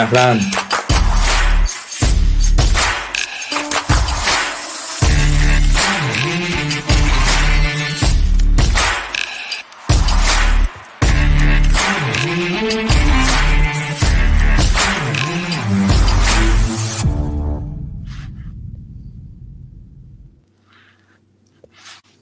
Buenas, Fran.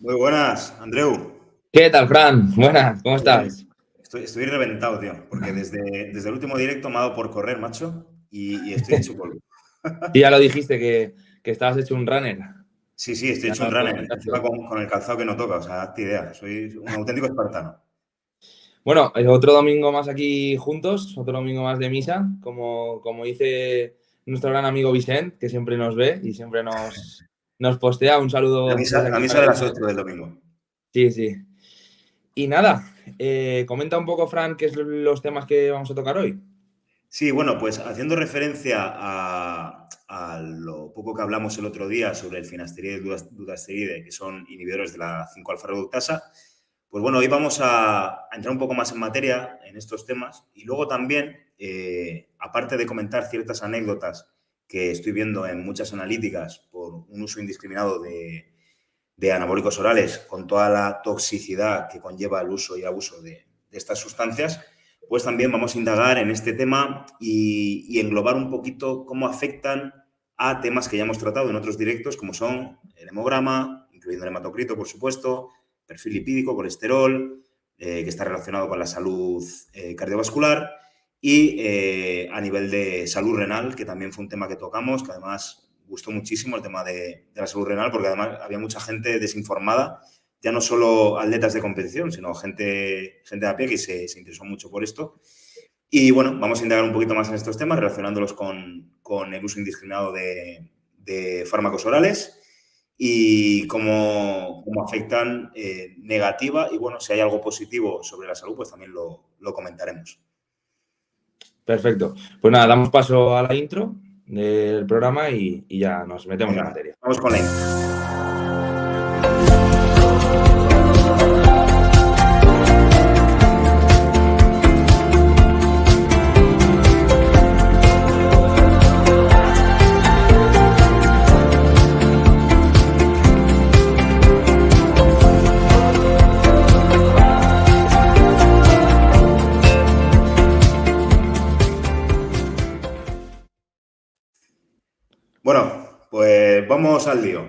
Muy buenas, Andreu. ¿Qué tal, Fran? Buenas, ¿cómo estás? Estoy, reventado, tío, porque desde, desde el último directo me ha dado por correr, macho, y, estoy hecho polvo. Y ya lo dijiste, que, que, estabas hecho un runner. Sí, sí, estoy hecho un runner, con, con, el calzado que no toca, o sea, hazte idea, soy un auténtico espartano. Bueno, otro domingo más aquí juntos, otro domingo más de misa, como, como dice nuestro gran amigo Vicente, que siempre nos ve y siempre nos, nos postea. Un saludo. La misa, la misa de las 8 del domingo. Sí, sí. Y nada, eh, comenta un poco, Fran, qué son los temas que vamos a tocar hoy. Sí, bueno, pues haciendo referencia a, lo poco que hablamos el otro día sobre el finasteride y dudasteride, que son inhibidores de la 5-alfa-reductasa, pues bueno, hoy vamos a, entrar un poco más en materia en estos temas y luego también, eh, aparte de comentar ciertas anécdotas que estoy viendo en muchas analíticas por un uso indiscriminado de, de anabólicos orales con toda la toxicidad que conlleva el uso y abuso de, estas sustancias, pues también vamos a indagar en este tema y, englobar un poquito cómo afectan a temas que ya hemos tratado en otros directos, como son el hemograma, incluyendo el hematocrito, por supuesto, perfil lipídico, colesterol, eh, que está relacionado con la salud eh, cardiovascular, y eh, a nivel de salud renal, que también fue un tema que tocamos, que además gustó muchísimo el tema de, la salud renal porque además había mucha gente desinformada, ya no solo atletas de competición, sino gente, gente a pie que se, interesó mucho por esto. Y bueno, vamos a indagar un poquito más en estos temas relacionándolos con, el uso indiscriminado de, fármacos orales y cómo, cómo afectan eh, negativa y bueno, si hay algo positivo sobre la salud, pues también lo, lo comentaremos. Perfecto. Pues nada, damos paso a la intro del programa y, y ya nos metemos en materia. Vamos con la Bueno, vamos al lío.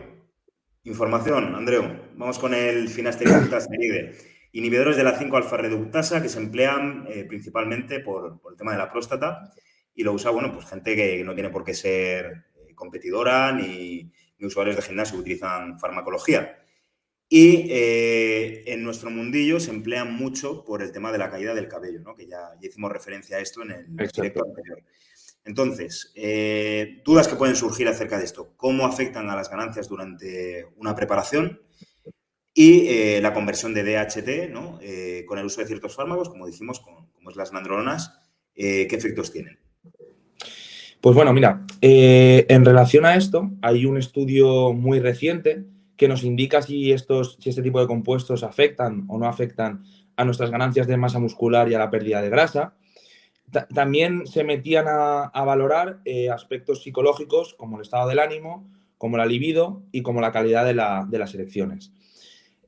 Información, Andreu. Vamos con el finasteride Inhibidores de la 5-alfa-reductasa que se emplean eh, principalmente por, el tema de la próstata y lo usa, bueno, pues gente que no tiene por qué ser eh, competidora ni, usuarios de gimnasio que utilizan farmacología. Y eh, en nuestro mundillo se emplean mucho por el tema de la caída del cabello, ¿no? que ya, hicimos referencia a esto en el directo anterior. Entonces, eh, dudas que pueden surgir acerca de esto. ¿Cómo afectan a las ganancias durante una preparación? Y eh, la conversión de DHT ¿no? Eh, con el uso de ciertos fármacos, como dijimos, como es las nandrolonas, ¿qué efectos tienen? Pues bueno, mira, en relación a esto, hay un estudio muy reciente que nos indica si, estos, si este tipo de compuestos afectan o no afectan a nuestras ganancias de masa muscular y a la pérdida de grasa también se metían a, valorar eh, aspectos psicológicos como el estado del ánimo, como la libido y como la calidad de, las elecciones.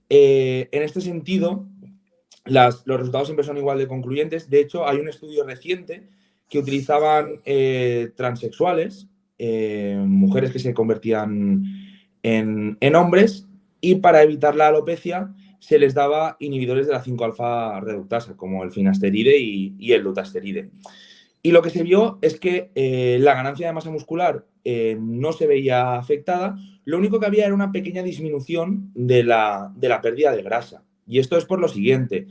Eh, en este sentido, los resultados siempre son igual de concluyentes. De hecho, hay un estudio reciente que utilizaban eh, transexuales, mujeres que se convertían en, en hombres, y para evitar la alopecia se les daba inhibidores de la 5-alfa reductasa, como el finasteride y, el lutasteride. Y lo que se vio es que eh, la ganancia de masa muscular eh, no se veía afectada, lo único que había era una pequeña disminución de la, de la pérdida de grasa. Y esto es por lo siguiente,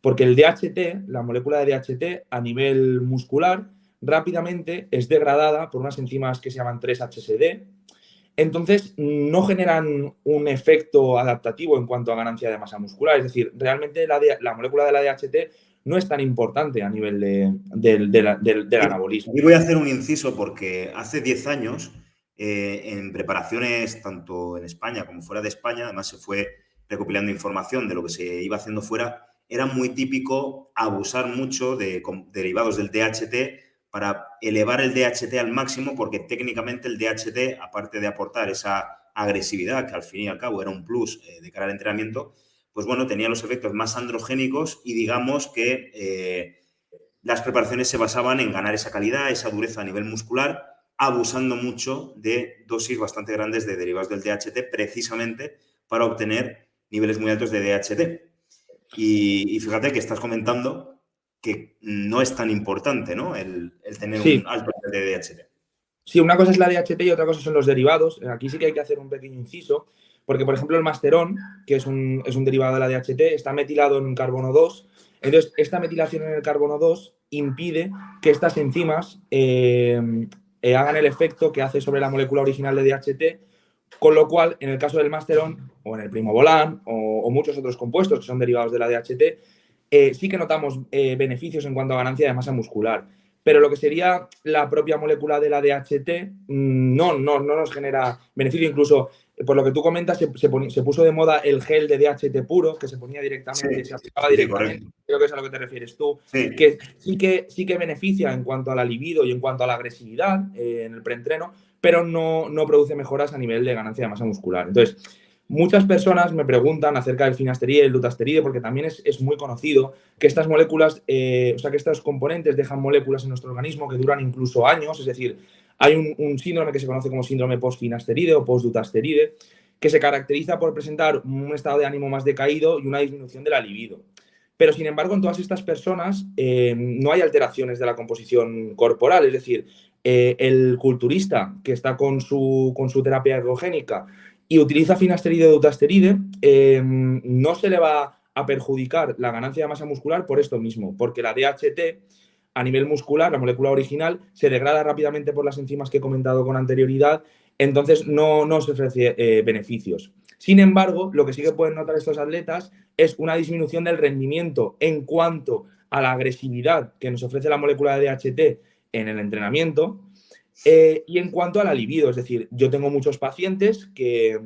porque el DHT, la molécula de DHT a nivel muscular, rápidamente es degradada por unas enzimas que se llaman 3-HSD, entonces no generan un efecto adaptativo en cuanto a ganancia de masa muscular. Es decir, realmente la, molécula de la DHT no es tan importante a nivel del anabolismo. Y voy a hacer un inciso porque hace 10 años, eh, en preparaciones tanto en España como fuera de España, además se fue recopilando información de lo que se iba haciendo fuera, era muy típico abusar mucho de derivados del DHT para elevar el DHT al máximo, porque técnicamente el DHT, aparte de aportar esa agresividad, que al fin y al cabo era un plus eh, de cara al entrenamiento, pues bueno, tenía los efectos más androgénicos y digamos que eh, las preparaciones se basaban en ganar esa calidad, esa dureza a nivel muscular, abusando mucho de dosis bastante grandes de derivados del DHT, precisamente para obtener niveles muy altos de DHT. Y, fíjate que estás comentando que no es tan importante, ¿no? El, tener un alto nivel de DHT. Sí, una cosa es la DHT y otra cosa son los derivados. Aquí sí que hay que hacer un pequeño inciso, porque, por ejemplo, el masterón, que es un, derivado de la DHT, está metilado en carbono 2. Entonces, esta metilación en el carbono 2 impide que estas enzimas eh, eh, hagan el efecto que hace sobre la molécula original de DHT, con lo cual, en el caso del masterón, o en el primobolan, o, o muchos otros compuestos que son derivados de la DHT, eh, sí que notamos beneficios en cuanto a ganancia de masa muscular pero lo que sería la propia molécula de la DHT mm, no, no, no nos genera beneficio. Incluso, eh, por lo que tú comentas, se, se, puso de moda el gel de DHT puro, que se ponía directamente, se aplicaba directamente. Creo que es a lo que te refieres tú. Que sí que sí que beneficia en cuanto a la libido y en cuanto a la agresividad eh, en el preentreno, pero no, no produce mejoras a nivel de ganancia de masa muscular. Entonces, Muchas personas me preguntan acerca del finasteride el dutasteride porque también es, muy conocido que estas moléculas, eh, o sea, que estos componentes dejan moléculas en nuestro organismo que duran incluso años, es decir, hay un, síndrome que se conoce como síndrome post-finasteride o post-dutasteride que se caracteriza por presentar un estado de ánimo más decaído y una disminución de la libido. Pero, sin embargo, en todas estas personas eh, no hay alteraciones de la composición corporal, es decir, eh, el culturista que está con su, con su terapia ergogénica y utiliza finasteride o dutasteride, em, no se le va a perjudicar la ganancia de masa muscular por esto mismo, porque la DHT a nivel muscular, la molécula original, se degrada rápidamente por las enzimas que he comentado con anterioridad, entonces no, no se ofrece eh, beneficios. Sin embargo, lo que sí que pueden notar estos atletas es una disminución del rendimiento en cuanto a la agresividad que nos ofrece la molécula de DHT en el entrenamiento, eh, y en cuanto a la libido, es decir, yo tengo muchos pacientes que,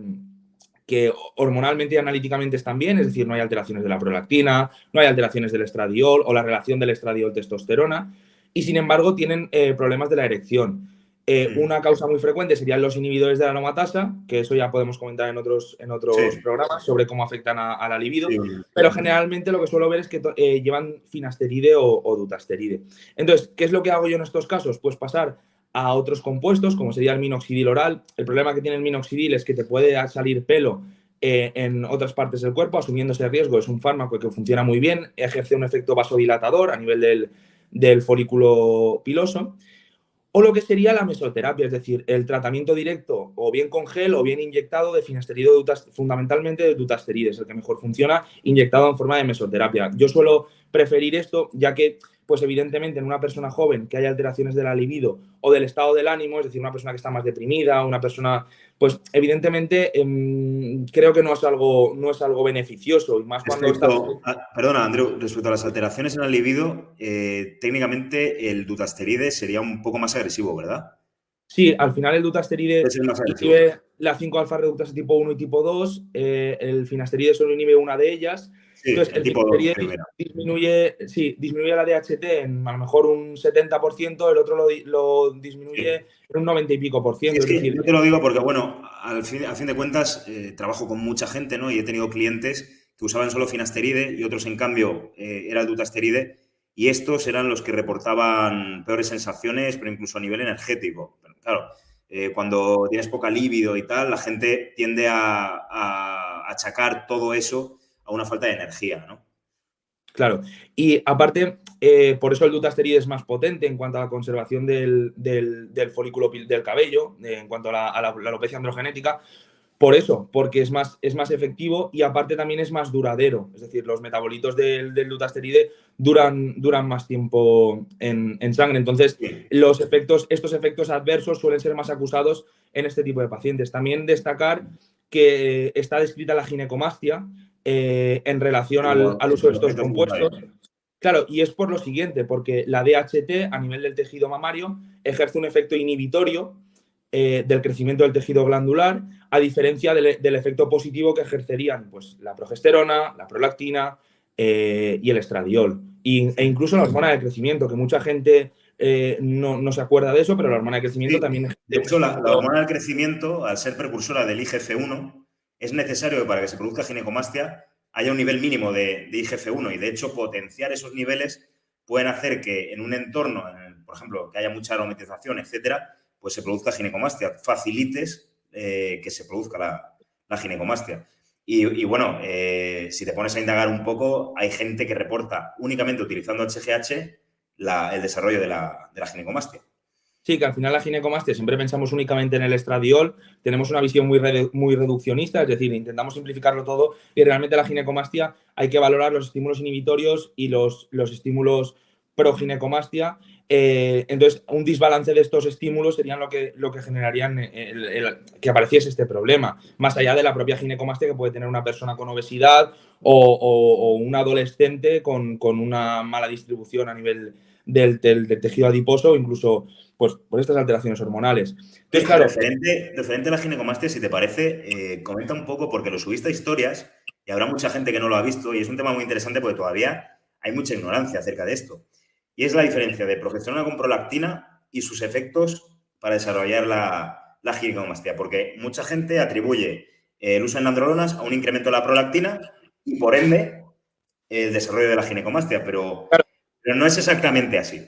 que hormonalmente y analíticamente están bien, es decir, no hay alteraciones de la prolactina, no hay alteraciones del estradiol o la relación del estradiol-testosterona, y sin embargo tienen eh, problemas de la erección. Eh, una causa muy frecuente serían los inhibidores de la aromatasa, que eso ya podemos comentar en otros, en otros programas sobre cómo afectan a, la libido, pero generalmente lo que suelo ver es que llevan finasteride o, o, dutasteride. Entonces, ¿qué es lo que hago yo en estos casos? Pues pasar a otros compuestos, como sería el minoxidil oral. El problema que tiene el minoxidil es que te puede salir pelo eh, en otras partes del cuerpo, asumiendo ese riesgo. Es un fármaco que funciona muy bien, ejerce un efecto vasodilatador a nivel del, folículo piloso. O lo que sería la mesoterapia, es decir, el tratamiento directo o bien con gel o bien inyectado de finasteride, fundamentalmente de dutasteride, es el que mejor funciona, inyectado en forma de mesoterapia. Yo suelo preferir esto, ya que pues evidentemente en una persona joven que haya alteraciones de la libido o del estado del ánimo, es decir, una persona que está más deprimida, una persona, pues evidentemente em, creo que no es algo, no es algo beneficioso y más cuando Perdona, Andrew, respecto a las alteraciones en la libido, eh, técnicamente el dutasteride sería un poco más agresivo, ¿verdad? Sí, al final el dutasteride inhibe la 5-alfa reductase tipo 1 y tipo 2, eh, el finasteride solo inhibe una de ellas entonces, el, tipo disminuye, sí, disminuye la DHT en a lo mejor un 70%, el otro lo, disminuye en un 90 y pico por ciento. yo te lo digo porque, bueno, al fin, a fin de cuentas, eh, trabajo con mucha gente, ¿no? Y he tenido clientes que usaban solo finasteride y otros, en cambio, eh, era el dutasteride. Y estos eran los que reportaban peores sensaciones, pero incluso a nivel energético. claro, eh, cuando tienes poca libido y tal, la gente tiende a, a achacar todo eso a una falta de energía, ¿no? Claro, y aparte, eh, por eso el dutasteride es más potente en cuanto a la conservación del, folículo del cabello, eh, en cuanto a la, alopecia androgenética, por eso, porque es más, es más efectivo y aparte también es más duradero. Es decir, los metabolitos del, del dutasteride duran, duran más tiempo en, en sangre. Entonces, los efectos, estos efectos adversos suelen ser más acusados en este tipo de pacientes. También destacar que está descrita la ginecomastia, eh, en relación al, uso de estos compuestos. Claro, y es por lo siguiente, porque la DHT a nivel del tejido mamario ejerce un efecto inhibitorio eh, del crecimiento del tejido glandular, a diferencia del, efecto positivo que ejercerían pues, la progesterona, la prolactina eh, y el estradiol. e incluso la hormona de crecimiento, que mucha gente eh, no, se acuerda de eso, pero la hormona de crecimiento también... De hecho, la, hormona del crecimiento, al ser precursora del IGF-1, es necesario que para que se produzca ginecomastia haya un nivel mínimo de, IGF-1 y, de hecho, potenciar esos niveles pueden hacer que en un entorno, por ejemplo, que haya mucha aromatización, etcétera, pues se produzca ginecomastia. Facilites eh, que se produzca la, ginecomastia. Y, bueno, eh, si te pones a indagar un poco, hay gente que reporta únicamente utilizando HGH el desarrollo de la, ginecomastia. Sí, que al final la ginecomastia siempre pensamos únicamente en el estradiol, tenemos una visión muy, muy reduccionista, es decir, intentamos simplificarlo todo y realmente la ginecomastia hay que valorar los estímulos inhibitorios y los, los estímulos proginecomastia. Eh, entonces, un desbalance de estos estímulos serían lo que, lo que generarían que apareciese este problema, más allá de la propia ginecomastia que puede tener una persona con obesidad o, un adolescente con, una mala distribución a nivel del, tejido adiposo incluso pues, por estas alteraciones hormonales. Entonces, claro, referente, a la ginecomastia, si te parece, eh, comenta un poco porque lo subiste a historias y habrá mucha gente que no lo ha visto y es un tema muy interesante porque todavía hay mucha ignorancia acerca de esto. Y es la diferencia de progesterona con prolactina y sus efectos para desarrollar la, la ginecomastia. Porque mucha gente atribuye el uso de androlonas a un incremento de la prolactina y, por ende, el desarrollo de la ginecomastia. Pero, pero no es exactamente así.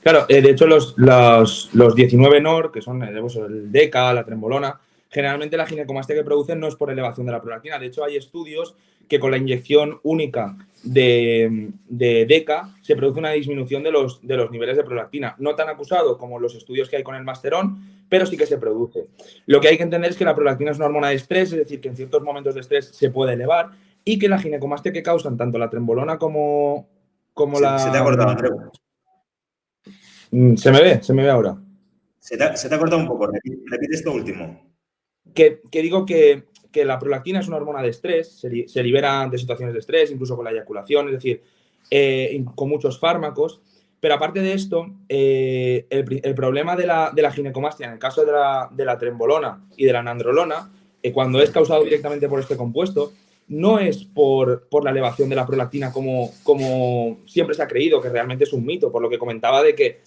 Claro, eh, de hecho, los, los, 19 NOR, que son el DECA, la trembolona, generalmente la ginecomastia que producen no es por elevación de la prolactina. De hecho, hay estudios que con la inyección única de, DECA se produce una disminución de los, de los niveles de prolactina. No tan acusado como los estudios que hay con el masterón, pero sí que se produce. Lo que hay que entender es que la prolactina es una hormona de estrés, es decir, que en ciertos momentos de estrés se puede elevar y que la ginecomastia que causan tanto la trembolona como, como la... Se te ha cortado, Andreu. Mm, ¿Se me ve? ¿Se me ve ahora? Se te ha, cortado un poco. Repite, esto último. Que, digo que, la prolactina es una hormona de estrés, se, libera ante situaciones de estrés, incluso con la eyaculación, es decir, eh, con muchos fármacos. Pero aparte de esto, eh, el, problema de la, de ginecomastia en el caso de la, de la trembolona y de la nandrolona, eh, cuando es causado directamente por este compuesto, no es por, la elevación de la prolactina como, como, siempre se ha creído, que realmente es un mito, por lo que comentaba de que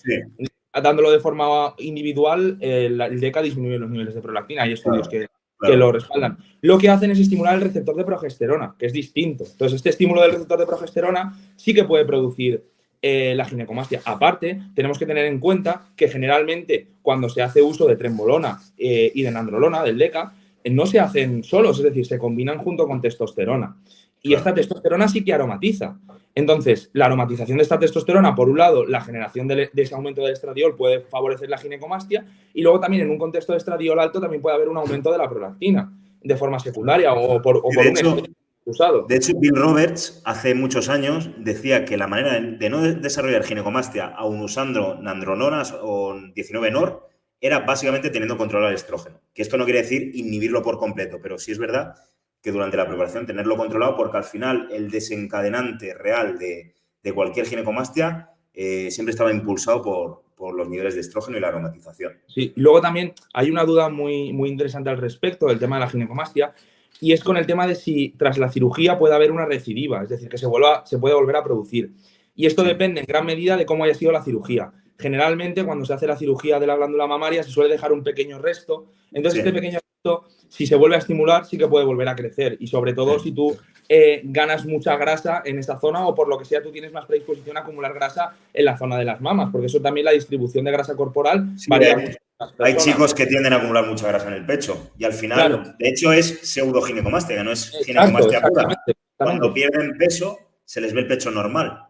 dándolo de forma individual, el, DECA disminuye los niveles de prolactina. Hay estudios que, lo respaldan. Lo que hacen es estimular el receptor de progesterona, que es distinto. Entonces, este estímulo del receptor de progesterona sí que puede producir eh, la ginecomastia. Aparte, tenemos que tener en cuenta que generalmente cuando se hace uso de trembolona eh, y de nandrolona, del DECA, no se hacen solos, es decir, se combinan junto con testosterona. Y esta testosterona sí que aromatiza. Entonces, la aromatización de esta testosterona, por un lado, la generación de, ese aumento del estradiol puede favorecer la ginecomastia y luego también en un contexto de estradiol alto también puede haber un aumento de la prolactina de forma secundaria o por, un hecho, usado. De hecho, Bill Roberts hace muchos años decía que la manera de no desarrollar ginecomastia aún usando nandrononas o 19-NOR era básicamente teniendo controlado el estrógeno. Que esto no quiere decir inhibirlo por completo, pero sí es verdad que durante la preparación tenerlo controlado porque al final el desencadenante real de, cualquier ginecomastia eh, siempre estaba impulsado por, los niveles de estrógeno y la aromatización. Sí, y luego también hay una duda muy, muy interesante al respecto del tema de la ginecomastia y es con el tema de si tras la cirugía puede haber una recidiva, es decir, que se, vuelva, se puede volver a producir. Y esto depende en gran medida de cómo haya sido la cirugía generalmente cuando se hace la cirugía de la glándula mamaria se suele dejar un pequeño resto. Entonces, este pequeño resto, si se vuelve a estimular, sí que puede volver a crecer. Y sobre todo si tú eh, ganas mucha grasa en esta zona o por lo que sea tú tienes más predisposición a acumular grasa en la zona de las mamas, porque eso también la distribución de grasa corporal varía mucho. Hay chicos que tienden a acumular mucha grasa en el pecho y al final, de hecho, es pseudoginecomastia, no es ginecomastia pura. Cuando pierden peso, se les ve el pecho normal.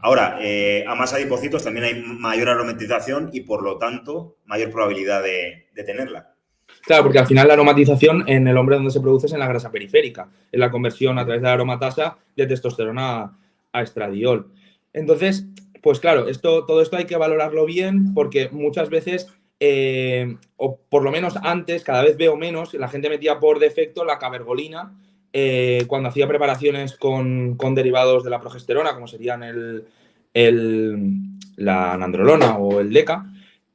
Ahora, eh, a más adipocitos también hay mayor aromatización y, por lo tanto, mayor probabilidad de, tenerla. Claro, porque al final la aromatización en el hombre donde se produce es en la grasa periférica, en la conversión a través de la aromatasa de testosterona a, estradiol. Entonces, pues claro, esto, todo esto hay que valorarlo bien porque muchas veces, eh, o por lo menos antes, cada vez veo menos, la gente metía por defecto la cabergolina eh, cuando hacía preparaciones con, derivados de la progesterona, como serían el, la nandrolona o el DECA.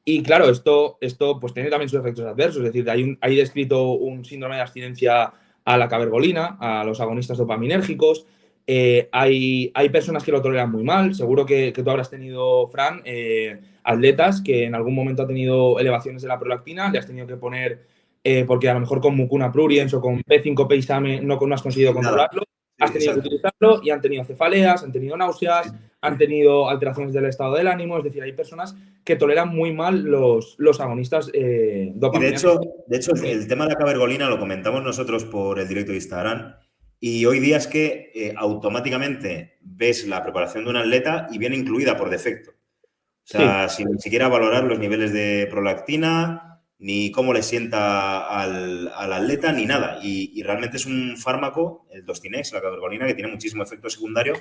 Y claro, esto, esto pues tiene también sus efectos adversos, es decir, hay, hay descrito un síndrome de abstinencia a la cabergolina, a los agonistas dopaminérgicos, Eh, hay, hay, personas que lo toleran muy mal. Seguro que, tú habrás tenido, Fran, eh, atletas que en algún momento han tenido elevaciones de la prolactina, le has tenido que poner, eh, porque a lo mejor con mucuna pruriens o con P5 Peisame no, no has conseguido controlarlo, has tenido que utilizarlo y han tenido cefaleas, han tenido náuseas, han tenido alteraciones del estado del ánimo. Es decir, hay personas que toleran muy mal los, los agonistas eh, De hecho, de hecho, el tema de la cabergolina lo comentamos nosotros por el directo de Instagram y hoy día es que eh, automáticamente ves la preparación de un atleta y viene incluida por defecto. O sea, sin ni siquiera valorar los niveles de prolactina, ni cómo le sienta al, atleta, ni nada. Y, realmente es un fármaco, el Dostinex, la cabergolina, que tiene muchísimo efecto secundario.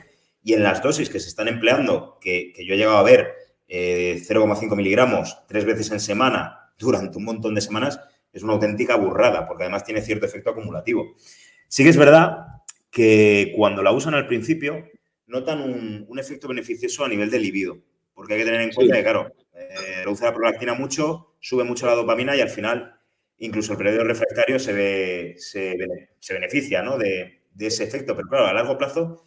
Y en las dosis que se están empleando, que, yo he llegado a ver 0,5 eh, miligramos tres veces en semana durante un montón de semanas, es una auténtica burrada, porque además tiene cierto efecto acumulativo. Sí que es verdad que cuando la usan al principio notan un, efecto beneficioso a nivel de libido, porque hay que tener en cuenta que, claro, eh, reduce la prolactina mucho, sube mucho la dopamina y al final incluso el periodo refractario se, ve, se, beneficia de, ese efecto, pero claro, a largo plazo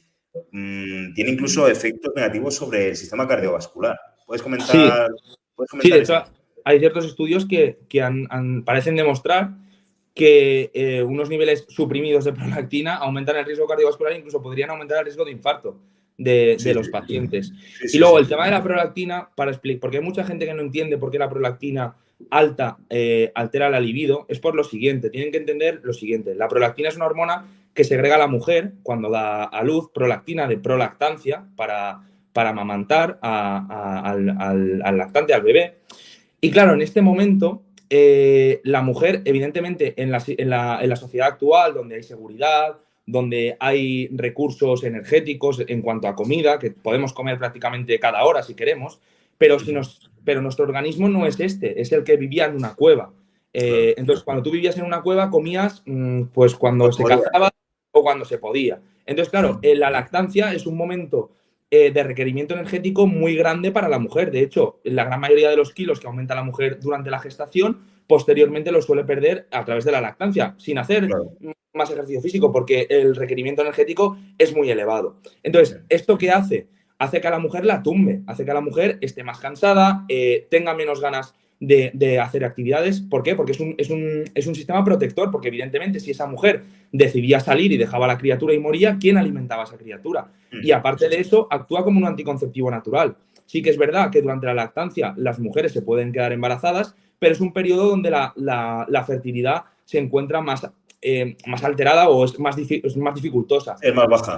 mm, tiene incluso efectos negativos sobre el sistema cardiovascular. ¿Puedes comentar? Sí, de hecho, hay ciertos estudios que, parecen demostrar que eh, unos niveles suprimidos de prolactina aumentan el riesgo cardiovascular e incluso podrían aumentar el riesgo de infarto de, los pacientes. y luego el tema de la prolactina, para explicar, porque hay mucha gente que no entiende por qué la prolactina alta eh, altera la libido, es por lo siguiente, tienen que entender lo siguiente, la prolactina es una hormona que segrega la mujer cuando da a luz prolactina de prolactancia para, para amamantar al, al lactante, al bebé. Y claro, en este momento eh, la mujer, evidentemente, en la, sociedad actual, donde hay seguridad, donde hay recursos energéticos en cuanto a comida, que podemos comer prácticamente cada hora si queremos, pero, si nos, pero nuestro organismo no es este, es el que vivía en una cueva. Eh, entonces, cuando tú vivías en una cueva, comías mm, pues cuando se cazaba o cuando se podía. Entonces, claro, la lactancia es un momento eh, de requerimiento energético muy grande para la mujer. De hecho, la gran mayoría de los kilos que aumenta la mujer durante la gestación, posteriormente los suele perder a través de la lactancia, sin hacer más ejercicio físico, porque el requerimiento energético es muy elevado. Entonces, ¿esto qué hace? Hace que a la mujer la tumbe, hace que a la mujer esté más cansada, eh, tenga menos ganas de, hacer actividades. ¿Por qué? Porque es un, es, un, es un, sistema protector, porque evidentemente si esa mujer decidía salir y dejaba a la criatura y moría, ¿quién alimentaba a esa criatura? Y aparte de eso, actúa como un anticonceptivo natural. Sí que es verdad que durante la lactancia las mujeres se pueden quedar embarazadas, pero es un periodo donde la, la fertilidad se encuentra más eh, más alterada o es más, es más dificultosa. Es más baja,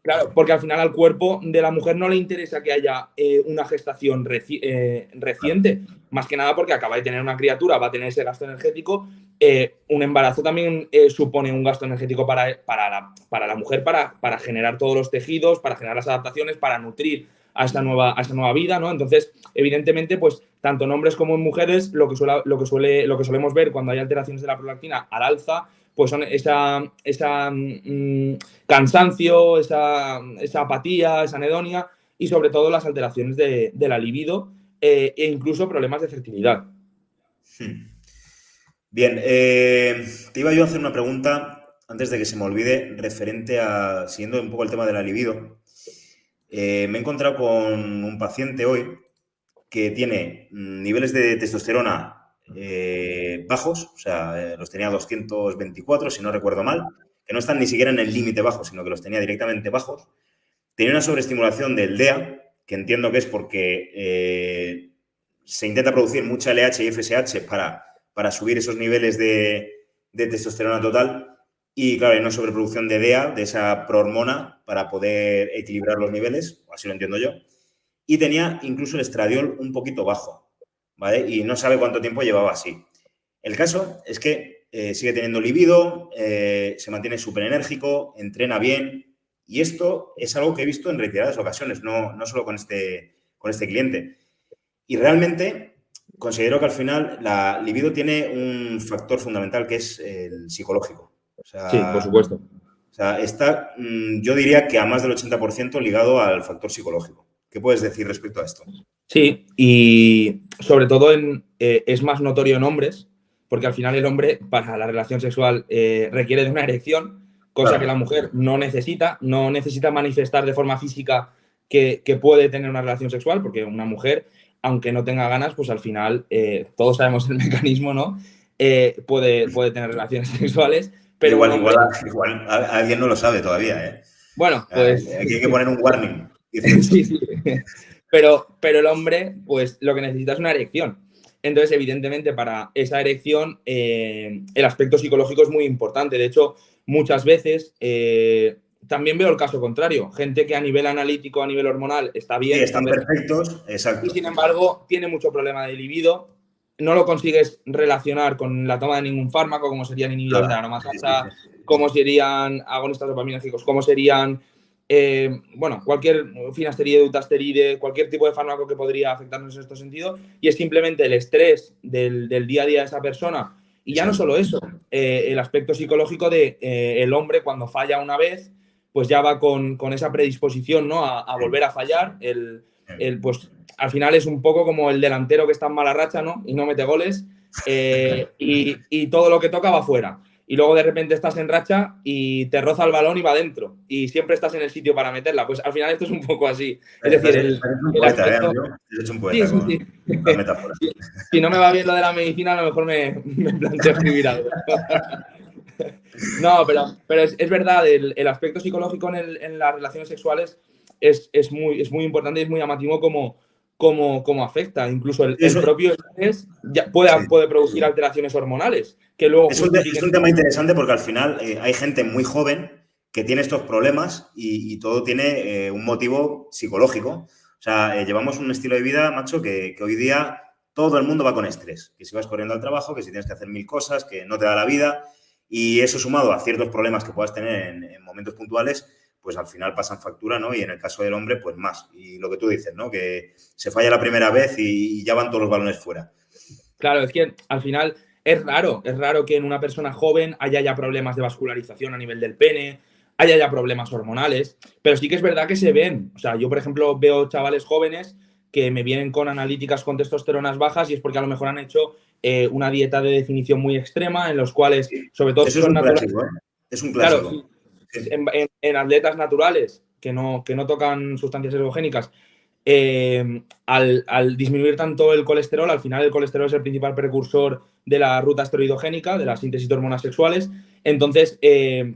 Claro, porque al final al cuerpo de la mujer no le interesa que haya eh, una gestación eh, reciente, más que nada porque acaba de tener una criatura, va a tener ese gasto energético. un embarazo también supone un gasto energético para, para, la, para la mujer, para, para generar todos los tejidos, para generar las adaptaciones, para nutrir a esta nueva, a esta nueva vida, ¿no? Entonces, evidentemente, pues tanto en hombres como en mujeres, lo que, suele, lo que, suele, lo que solemos ver cuando hay alteraciones de la prolactina al alza pues son esa, esa mm, cansancio, esa, apatía, esa anedonia y sobre todo las alteraciones de, la libido eh, e incluso problemas de fertilidad. Hmm. Bien, eh, te iba yo a hacer una pregunta antes de que se me olvide referente a, siguiendo un poco el tema de la libido. Eh, me he encontrado con un paciente hoy que tiene mm, niveles de testosterona eh, bajos, o sea, eh, los tenía 224, si no recuerdo mal, que no están ni siquiera en el límite bajo, sino que los tenía directamente bajos. Tenía una sobreestimulación del DEA, que entiendo que es porque eh, se intenta producir mucha LH y FSH para, para subir esos niveles de, testosterona total. Y claro, hay una sobreproducción de DEA, de esa prohormona, para poder equilibrar los niveles, así lo entiendo yo. Y tenía incluso el estradiol un poquito bajo. Y no sabe cuánto tiempo llevaba así. El caso es que eh, sigue teniendo libido, eh, se mantiene súper enérgico, entrena bien y esto es algo que he visto en reiteradas ocasiones, no, no solo con este, con este cliente. Y realmente considero que al final la libido tiene un factor fundamental que es el psicológico. sí, por supuesto. O sea, está, mm, yo diría que a más del 80% ligado al factor psicológico. ¿Qué puedes decir respecto a esto? Sí, y sobre todo en, eh, es más notorio en hombres, porque al final el hombre para la relación sexual eh, requiere de una erección, cosa que la mujer no necesita, no necesita manifestar de forma física que, puede tener una relación sexual, porque una mujer, aunque no tenga ganas, pues al final, eh, todos sabemos el mecanismo, ¿no? Puede, puede tener relaciones sexuales. Pero igual, igual, alguien no lo sabe todavía, ¿eh? Bueno, pues... Aquí hay que poner un warning. sí, sí. Pero, pero el hombre, pues lo que necesita es una erección. Entonces, evidentemente, para esa erección, eh, el aspecto psicológico es muy importante. De hecho, muchas veces también veo el caso contrario. Gente que a nivel analítico, a nivel hormonal, está bien. están perfectos, exacto. Y sin embargo, tiene mucho problema de libido. No lo consigues relacionar con la toma de ningún fármaco, como serían inhibidores de aromatasa, como serían agonistas dopaminérgicos, como serían, eh, bueno, cualquier finasteride, dutasteride, cualquier tipo de fármaco que podría afectarnos en este sentido. Y es simplemente el estrés del, día a día de esa persona. Y ya no solo eso, eh, el aspecto psicológico de eh, el hombre cuando falla una vez, pues ya va con, esa predisposición ¿no? a, volver a fallar. El, pues al final es un poco como el delantero que está en mala racha ¿no? y no mete goles eh, y, todo lo que toca va fuera. Y luego de repente estás en racha y te roza el balón y va adentro. Y siempre estás en el sitio para meterla. Pues al final esto es un poco así. Es decir, el, Si, no me va bien lo de la medicina, a lo mejor me, me planteo escribir algo. No, pero, pero es, verdad, el, aspecto psicológico en, las relaciones sexuales es, muy, es muy importante y es muy llamativo como, como, afecta. Incluso el, propio estrés ya puede, puede producir alteraciones hormonales. Que luego es, un, tema interesante porque al final eh, hay gente muy joven que tiene estos problemas y, todo tiene eh, un motivo psicológico. O sea, eh, llevamos un estilo de vida, macho, que, que hoy día todo el mundo va con estrés. Que si vas corriendo al trabajo, que si tienes que hacer mil cosas, que no te da la vida. Y eso sumado a ciertos problemas que puedas tener en, momentos puntuales, pues al final pasan factura, ¿no? Y en el caso del hombre, pues más. Y lo que tú dices, ¿no? Que se falla la primera vez y, ya van todos los balones fuera. Claro, es que al final es raro, es raro que en una persona joven haya ya problemas de vascularización a nivel del pene, haya ya problemas hormonales, pero sí que es verdad que se ven. O sea, yo, por ejemplo, veo chavales jóvenes que me vienen con analíticas con testosteronas bajas y es porque a lo mejor han hecho eh, una dieta de definición muy extrema, en los cuales, sobre todo, son naturales. ¿eh? Es un clásico. En, atletas naturales que no, que no tocan sustancias ergogénicas, eh, al, disminuir tanto el colesterol, al final el colesterol es el principal precursor de la ruta esteroidogénica, de la síntesis de hormonas sexuales, entonces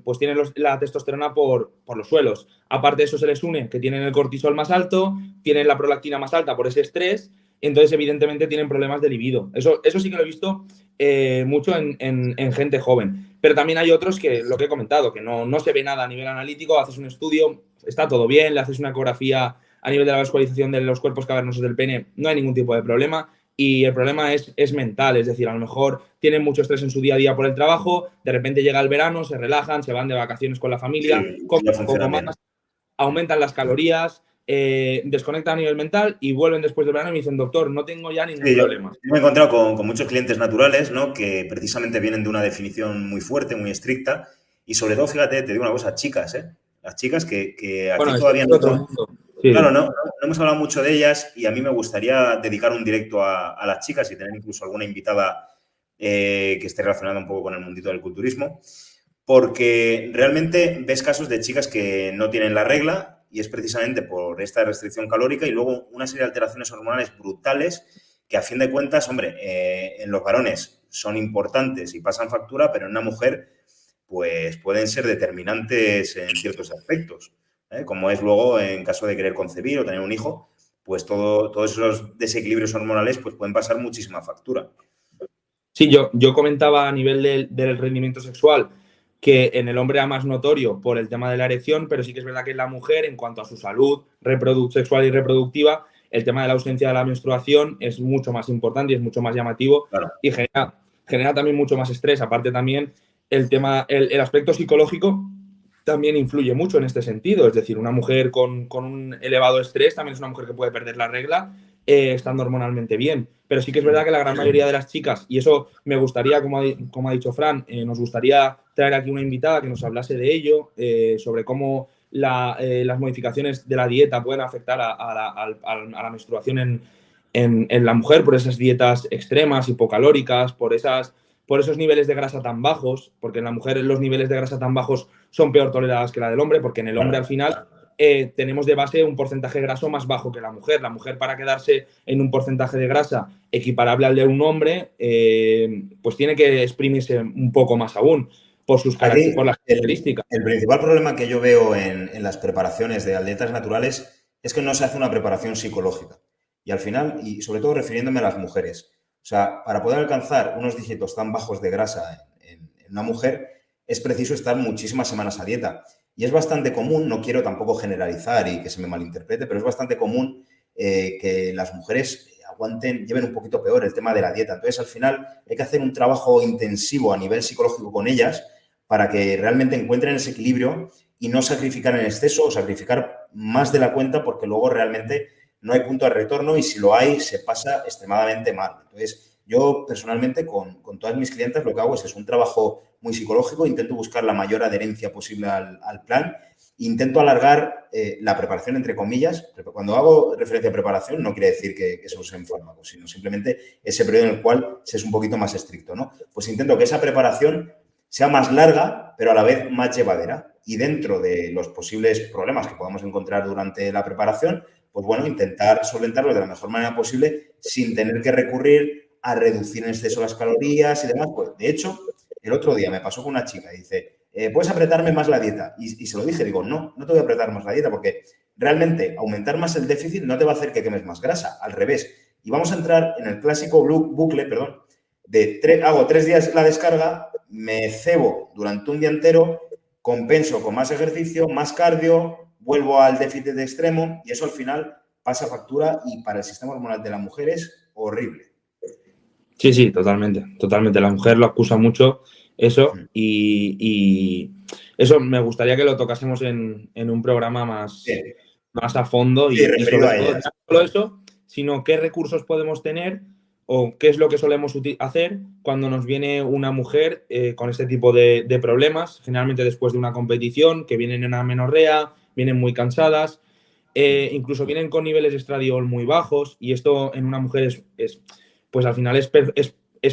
pues tienen la testosterona por, por, los suelos. Aparte de eso se les une que tienen el cortisol más alto, tienen la prolactina más alta por ese estrés entonces evidentemente tienen problemas de libido. Eso, eso sí que lo he visto eh, mucho en, gente joven. Pero también hay otros que, lo que he comentado, que no, no se ve nada a nivel analítico, haces un estudio, está todo bien, le haces una ecografía a nivel de la vascularización de los cuerpos cavernosos del pene, no hay ningún tipo de problema. Y el problema es, es mental, es decir, a lo mejor tienen mucho estrés en su día a día por el trabajo, de repente llega el verano, se relajan, se van de vacaciones con la familia, comen un poco más, aumentan las calorías, eh, desconectan a nivel mental y vuelven después del verano y me dicen, doctor, no tengo ya ningún problema. Yo, me he encontrado con, muchos clientes naturales, ¿no? Que precisamente vienen de una definición muy fuerte, muy estricta. Y sobre todo, fíjate, te digo una cosa, chicas, ¿eh? Las chicas que, aquí todavía no, Claro, no, no, hemos hablado mucho de ellas y a mí me gustaría dedicar un directo a, las chicas y tener incluso alguna invitada eh, que esté relacionada un poco con el mundito del culturismo, porque realmente ves casos de chicas que no tienen la regla y es precisamente por esta restricción calórica y luego una serie de alteraciones hormonales brutales que a fin de cuentas, hombre, eh, en los varones son importantes y pasan factura, pero en una mujer pues pueden ser determinantes en ciertos aspectos, ¿eh? como es luego en caso de querer concebir o tener un hijo, pues todo, todos esos desequilibrios hormonales pues pueden pasar muchísima factura. Sí, yo, yo comentaba a nivel del rendimiento sexual que en el hombre era más notorio por el tema de la erección, pero sí que es verdad que en la mujer, en cuanto a su salud sexual y reproductiva, el tema de la ausencia de la menstruación es mucho más importante y es mucho más llamativo y genera, genera también mucho más estrés. Aparte también el tema, el, aspecto psicológico también influye mucho en este sentido. Es decir, una mujer con, con un elevado estrés también es una mujer que puede perder la regla eh, estando hormonalmente bien. Pero sí que es verdad que la gran mayoría de las chicas, y eso me gustaría, como ha, como ha dicho Fran, eh, nos gustaría traer aquí una invitada que nos hablase de ello, eh, sobre cómo las modificaciones de la dieta pueden afectar a, la, menstruación en, la mujer por esas dietas extremas, hipocalóricas, por esas por esos niveles de grasa tan bajos, porque en la mujer los niveles de grasa tan bajos son peor tolerados que la del hombre, porque en el hombre al final eh, tenemos de base un porcentaje graso más bajo que la mujer. La mujer para quedarse en un porcentaje de grasa equiparable al de un hombre, eh, pues tiene que exprimirse un poco más aún por sus características. El, principal problema que yo veo en, las preparaciones de atletas naturales es que no se hace una preparación psicológica. Y al final, y sobre todo refiriéndome a las mujeres, o sea, para poder alcanzar unos dígitos tan bajos de grasa en una mujer, es preciso estar muchísimas semanas a dieta. Y es bastante común, no quiero tampoco generalizar y que se me malinterprete, pero es bastante común eh, que las mujeres aguanten, lleven un poquito peor el tema de la dieta. Entonces, al final, hay que hacer un trabajo intensivo a nivel psicológico con ellas para que realmente encuentren ese equilibrio y no sacrificar en exceso o sacrificar más de la cuenta porque luego realmente no hay punto de retorno y si lo hay, se pasa extremadamente mal. Entonces, yo personalmente con, con todas mis clientes lo que hago es, es un trabajo muy psicológico, intento buscar la mayor adherencia posible al, plan, intento alargar eh, la preparación entre comillas. Cuando hago referencia a preparación no quiere decir que, que se usen fármacos, sino simplemente ese periodo en el cual se es un poquito más estricto. ¿no? Pues intento que esa preparación sea más larga, pero a la vez más llevadera. Y dentro de los posibles problemas que podamos encontrar durante la preparación, pues bueno, intentar solventarlo de la mejor manera posible sin tener que recurrir a reducir en exceso las calorías y demás. Pues, de hecho, el otro día me pasó con una chica y dice, eh, ¿puedes apretarme más la dieta? Y, se lo dije, digo, no, no te voy a apretar más la dieta porque realmente aumentar más el déficit no te va a hacer que quemes más grasa, al revés. Y vamos a entrar en el clásico bucle, perdón, de hago tres días la descarga, me cebo durante un día entero, compenso con más ejercicio, más cardio, vuelvo al déficit de extremo y eso al final pasa factura y para el sistema hormonal de la mujer es horrible. Sí, sí, totalmente, totalmente. La mujer lo acusa mucho eso y, eso me gustaría que lo tocásemos en, un programa más, más a fondo y, sobre todo, no solo eso, sino qué recursos podemos tener o qué es lo que solemos hacer cuando nos viene una mujer eh, con este tipo de, problemas, generalmente después de una competición, que vienen en amenorrea, vienen muy cansadas, eh, incluso vienen con niveles de estradiol muy bajos y esto en una mujer es pues al final es,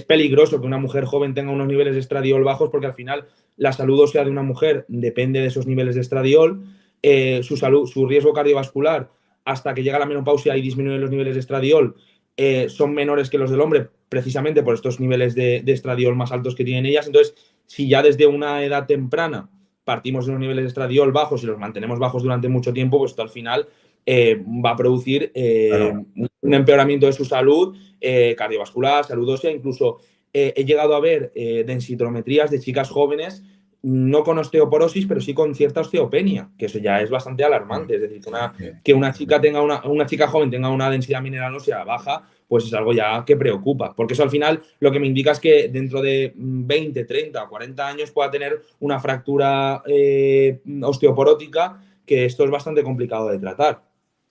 peligroso que una mujer joven tenga unos niveles de estradiol bajos porque al final la salud ósea de una mujer depende de esos niveles de estradiol, eh, su, salud, su riesgo cardiovascular hasta que llega la menopausia y disminuye los niveles de estradiol eh, son menores que los del hombre precisamente por estos niveles de, de estradiol más altos que tienen ellas. Entonces, si ya desde una edad temprana partimos de unos niveles de estradiol bajos y los mantenemos bajos durante mucho tiempo, pues esto al final eh, va a producir un empeoramiento de su salud eh, cardiovascular, salud ósea, incluso eh, he llegado a ver eh, densitometrías de chicas jóvenes no con osteoporosis, pero sí con cierta osteopenia, que eso ya es bastante alarmante. Es decir, que una, chica tenga una, una, chica joven tenga una densidad mineral ósea baja, pues es algo ya que preocupa. Porque eso al final lo que me indica es que dentro de 20, 30 o 40 años pueda tener una fractura osteoporótica, que esto es bastante complicado de tratar.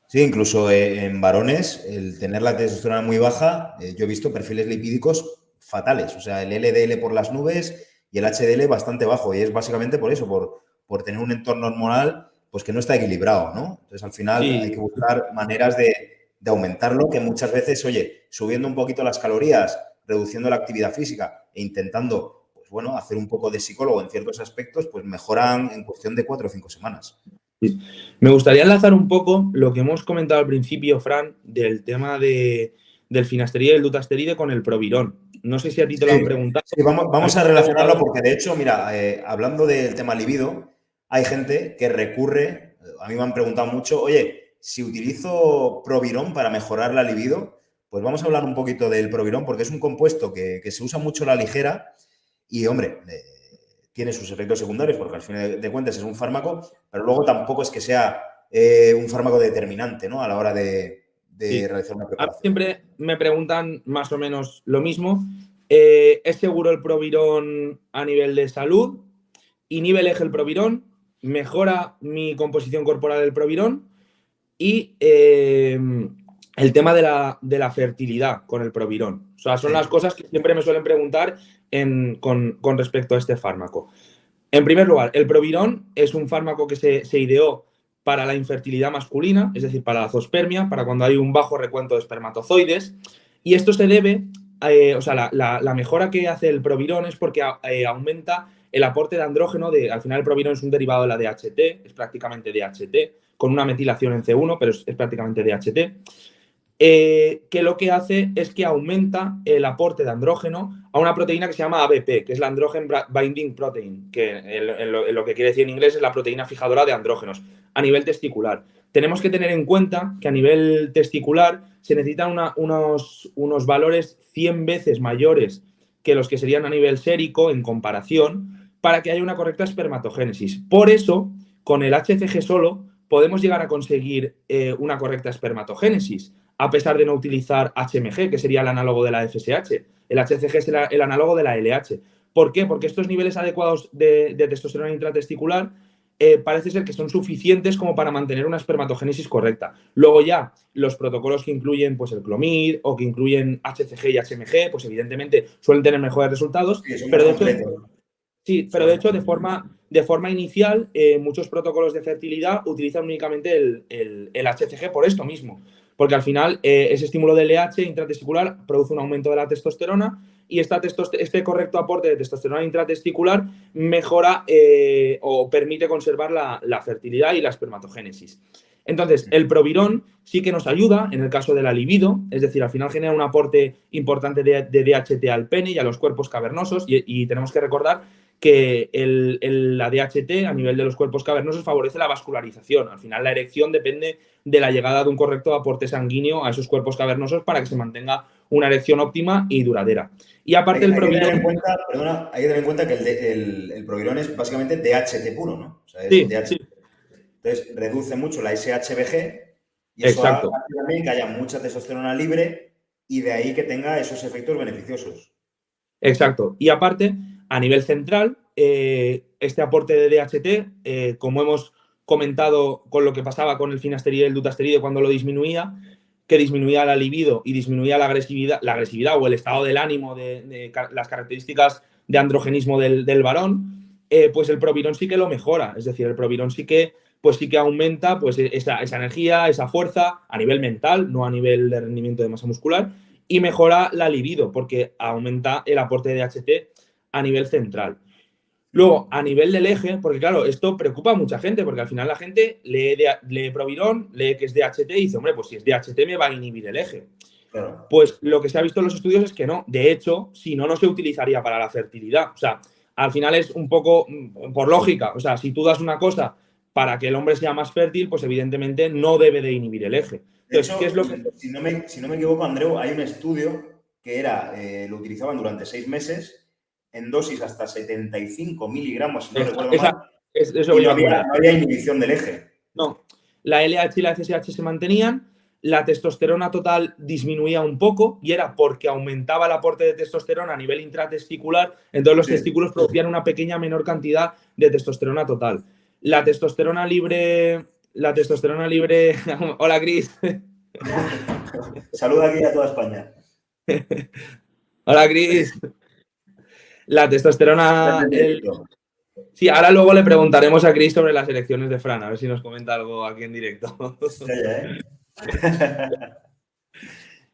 Sí, incluso eh, en varones, el tener la testosterona muy baja, eh, yo he visto perfiles lipídicos fatales. O sea, el LDL por las nubes y el HDL bastante bajo. Y es básicamente por eso, por, por tener un entorno hormonal pues que no está equilibrado, ¿no? Entonces, al final hay que buscar maneras de, de aumentarlo, que muchas veces, oye, subiendo un poquito las calorías, reduciendo la actividad física e intentando, pues bueno, hacer un poco de psicólogo en ciertos aspectos, pues mejoran en cuestión de cuatro o cinco semanas. Me gustaría enlazar un poco lo que hemos comentado al principio, Fran, del tema de, del finasteride y el dutasteride con el provirón. No sé si a ti te lo han preguntado. vamos, a relacionarlo porque, de hecho, mira, eh, hablando del tema libido, hay gente que recurre, a mí me han preguntado mucho, oye, si utilizo provirón para mejorar la libido, pues vamos a hablar un poquito del provirón porque es un compuesto que, se usa mucho a la ligera y, hombre, eh, tiene sus efectos secundarios, porque al fin de cuentas es un fármaco, pero luego tampoco es que sea eh, un fármaco determinante ¿no? a la hora de, realizar una preparación. Siempre me preguntan más o menos lo mismo. Eh, ¿Es seguro el provirón a nivel de salud? ¿Inhibe el eje el provirón? ¿Mejora mi composición corporal el provirón? Y eh, el tema de la, de la, fertilidad con el provirón. O sea, son las cosas que siempre me suelen preguntar con, respecto a este fármaco. En primer lugar, el Provirón es un fármaco que se, ideó para la infertilidad masculina, es decir, para la zoospermia, para cuando hay un bajo recuento de espermatozoides, y esto se debe eh, o sea, la, mejora que hace el provirón es porque eh, aumenta el aporte de andrógeno, de, al final el provirón es un derivado de la DHT, es prácticamente DHT, con una metilación en C1, pero es, prácticamente DHT, eh, que lo que hace es que aumenta el aporte de andrógeno a una proteína que se llama ABP, que es la Androgen Binding Protein, que en lo, que quiere decir en inglés es la proteína fijadora de andrógenos, a nivel testicular. Tenemos que tener en cuenta que a nivel testicular se necesitan unos, unos valores 100 veces mayores que los que serían a nivel sérico en comparación para que haya una correcta espermatogénesis. Por eso, con el HCG solo podemos llegar a conseguir eh, una correcta espermatogénesis, a pesar de no utilizar HMG, que sería el análogo de la FSH. El HCG es el, análogo de la LH. ¿Por qué? Porque estos niveles adecuados de, testosterona intratesticular eh, parece ser que son suficientes como para mantener una espermatogénesis correcta. Luego ya, los protocolos que incluyen pues, el clomid o que incluyen HCG y HMG, pues evidentemente suelen tener mejores resultados. pero de hecho, sí, pero de hecho, de forma, de forma inicial, eh, muchos protocolos de fertilidad utilizan únicamente el, el, HCG por esto mismo. Porque al final eh, ese estímulo de LH intratesticular produce un aumento de la testosterona y este correcto aporte de testosterona intratesticular mejora eh, o permite conservar la, fertilidad y la espermatogénesis. Entonces, el provirón sí que nos ayuda en el caso de la libido, es decir, al final genera un aporte importante de, DHT al pene y a los cuerpos cavernosos y tenemos que recordar que el, la DHT a nivel de los cuerpos cavernosos favorece la vascularización. Al final la erección depende de la llegada de un correcto aporte sanguíneo a esos cuerpos cavernosos para que se mantenga una erección óptima y duradera. Y aparte el provirón... Hay que tener en cuenta que el, el, provirón es básicamente DHT puro, ¿no? sí, Entonces reduce mucho la SHBG y eso Exacto. hace también que haya mucha testosterona libre y de ahí que tenga esos efectos beneficiosos. Exacto. Y aparte, a nivel central, eh, este aporte de DHT, eh, como hemos comentado con lo que pasaba con el finasteride y el dutasteride cuando lo disminuía, que disminuía la libido y disminuía la agresividad, la agresividad o el estado del ánimo de, las características de androgenismo del, varón, eh, pues el provirón sí que lo mejora. Es decir, el provirón sí que, pues sí que aumenta pues, esa, esa energía, esa fuerza a nivel mental, no a nivel de rendimiento de masa muscular, y mejora la libido porque aumenta el aporte de DHT a nivel central. Luego, a nivel del eje, porque claro, esto preocupa a mucha gente, porque al final la gente lee, de, lee Provirón, lee que es DHT y dice, hombre, pues si es DHT me va a inhibir el eje. Pues lo que se ha visto en los estudios es que no. De hecho, si no, no se utilizaría para la fertilidad. O sea, al final es un poco mm, por lógica. O sea, si tú das una cosa para que el hombre sea más fértil, pues evidentemente no debe de inhibir el eje. Entonces, ¿qué es lo que... si, no me, si no me equivoco, Andreu, hay un estudio que era, eh, lo utilizaban durante seis meses en dosis hasta 75 miligramos, si no recuerdo mal, y no había, inhibición del eje. No, la LH y la FSH se mantenían, la testosterona total disminuía un poco y era porque aumentaba el aporte de testosterona a nivel intratesticular, entonces los testículos producían una pequeña menor cantidad de testosterona total. La testosterona libre, la testosterona libre, hola Cris. Saluda aquí a toda España. hola Cris. La testosterona... Sí, ahora luego le preguntaremos a Chris sobre las elecciones de Fran, a ver si nos comenta algo aquí en directo. ¿eh?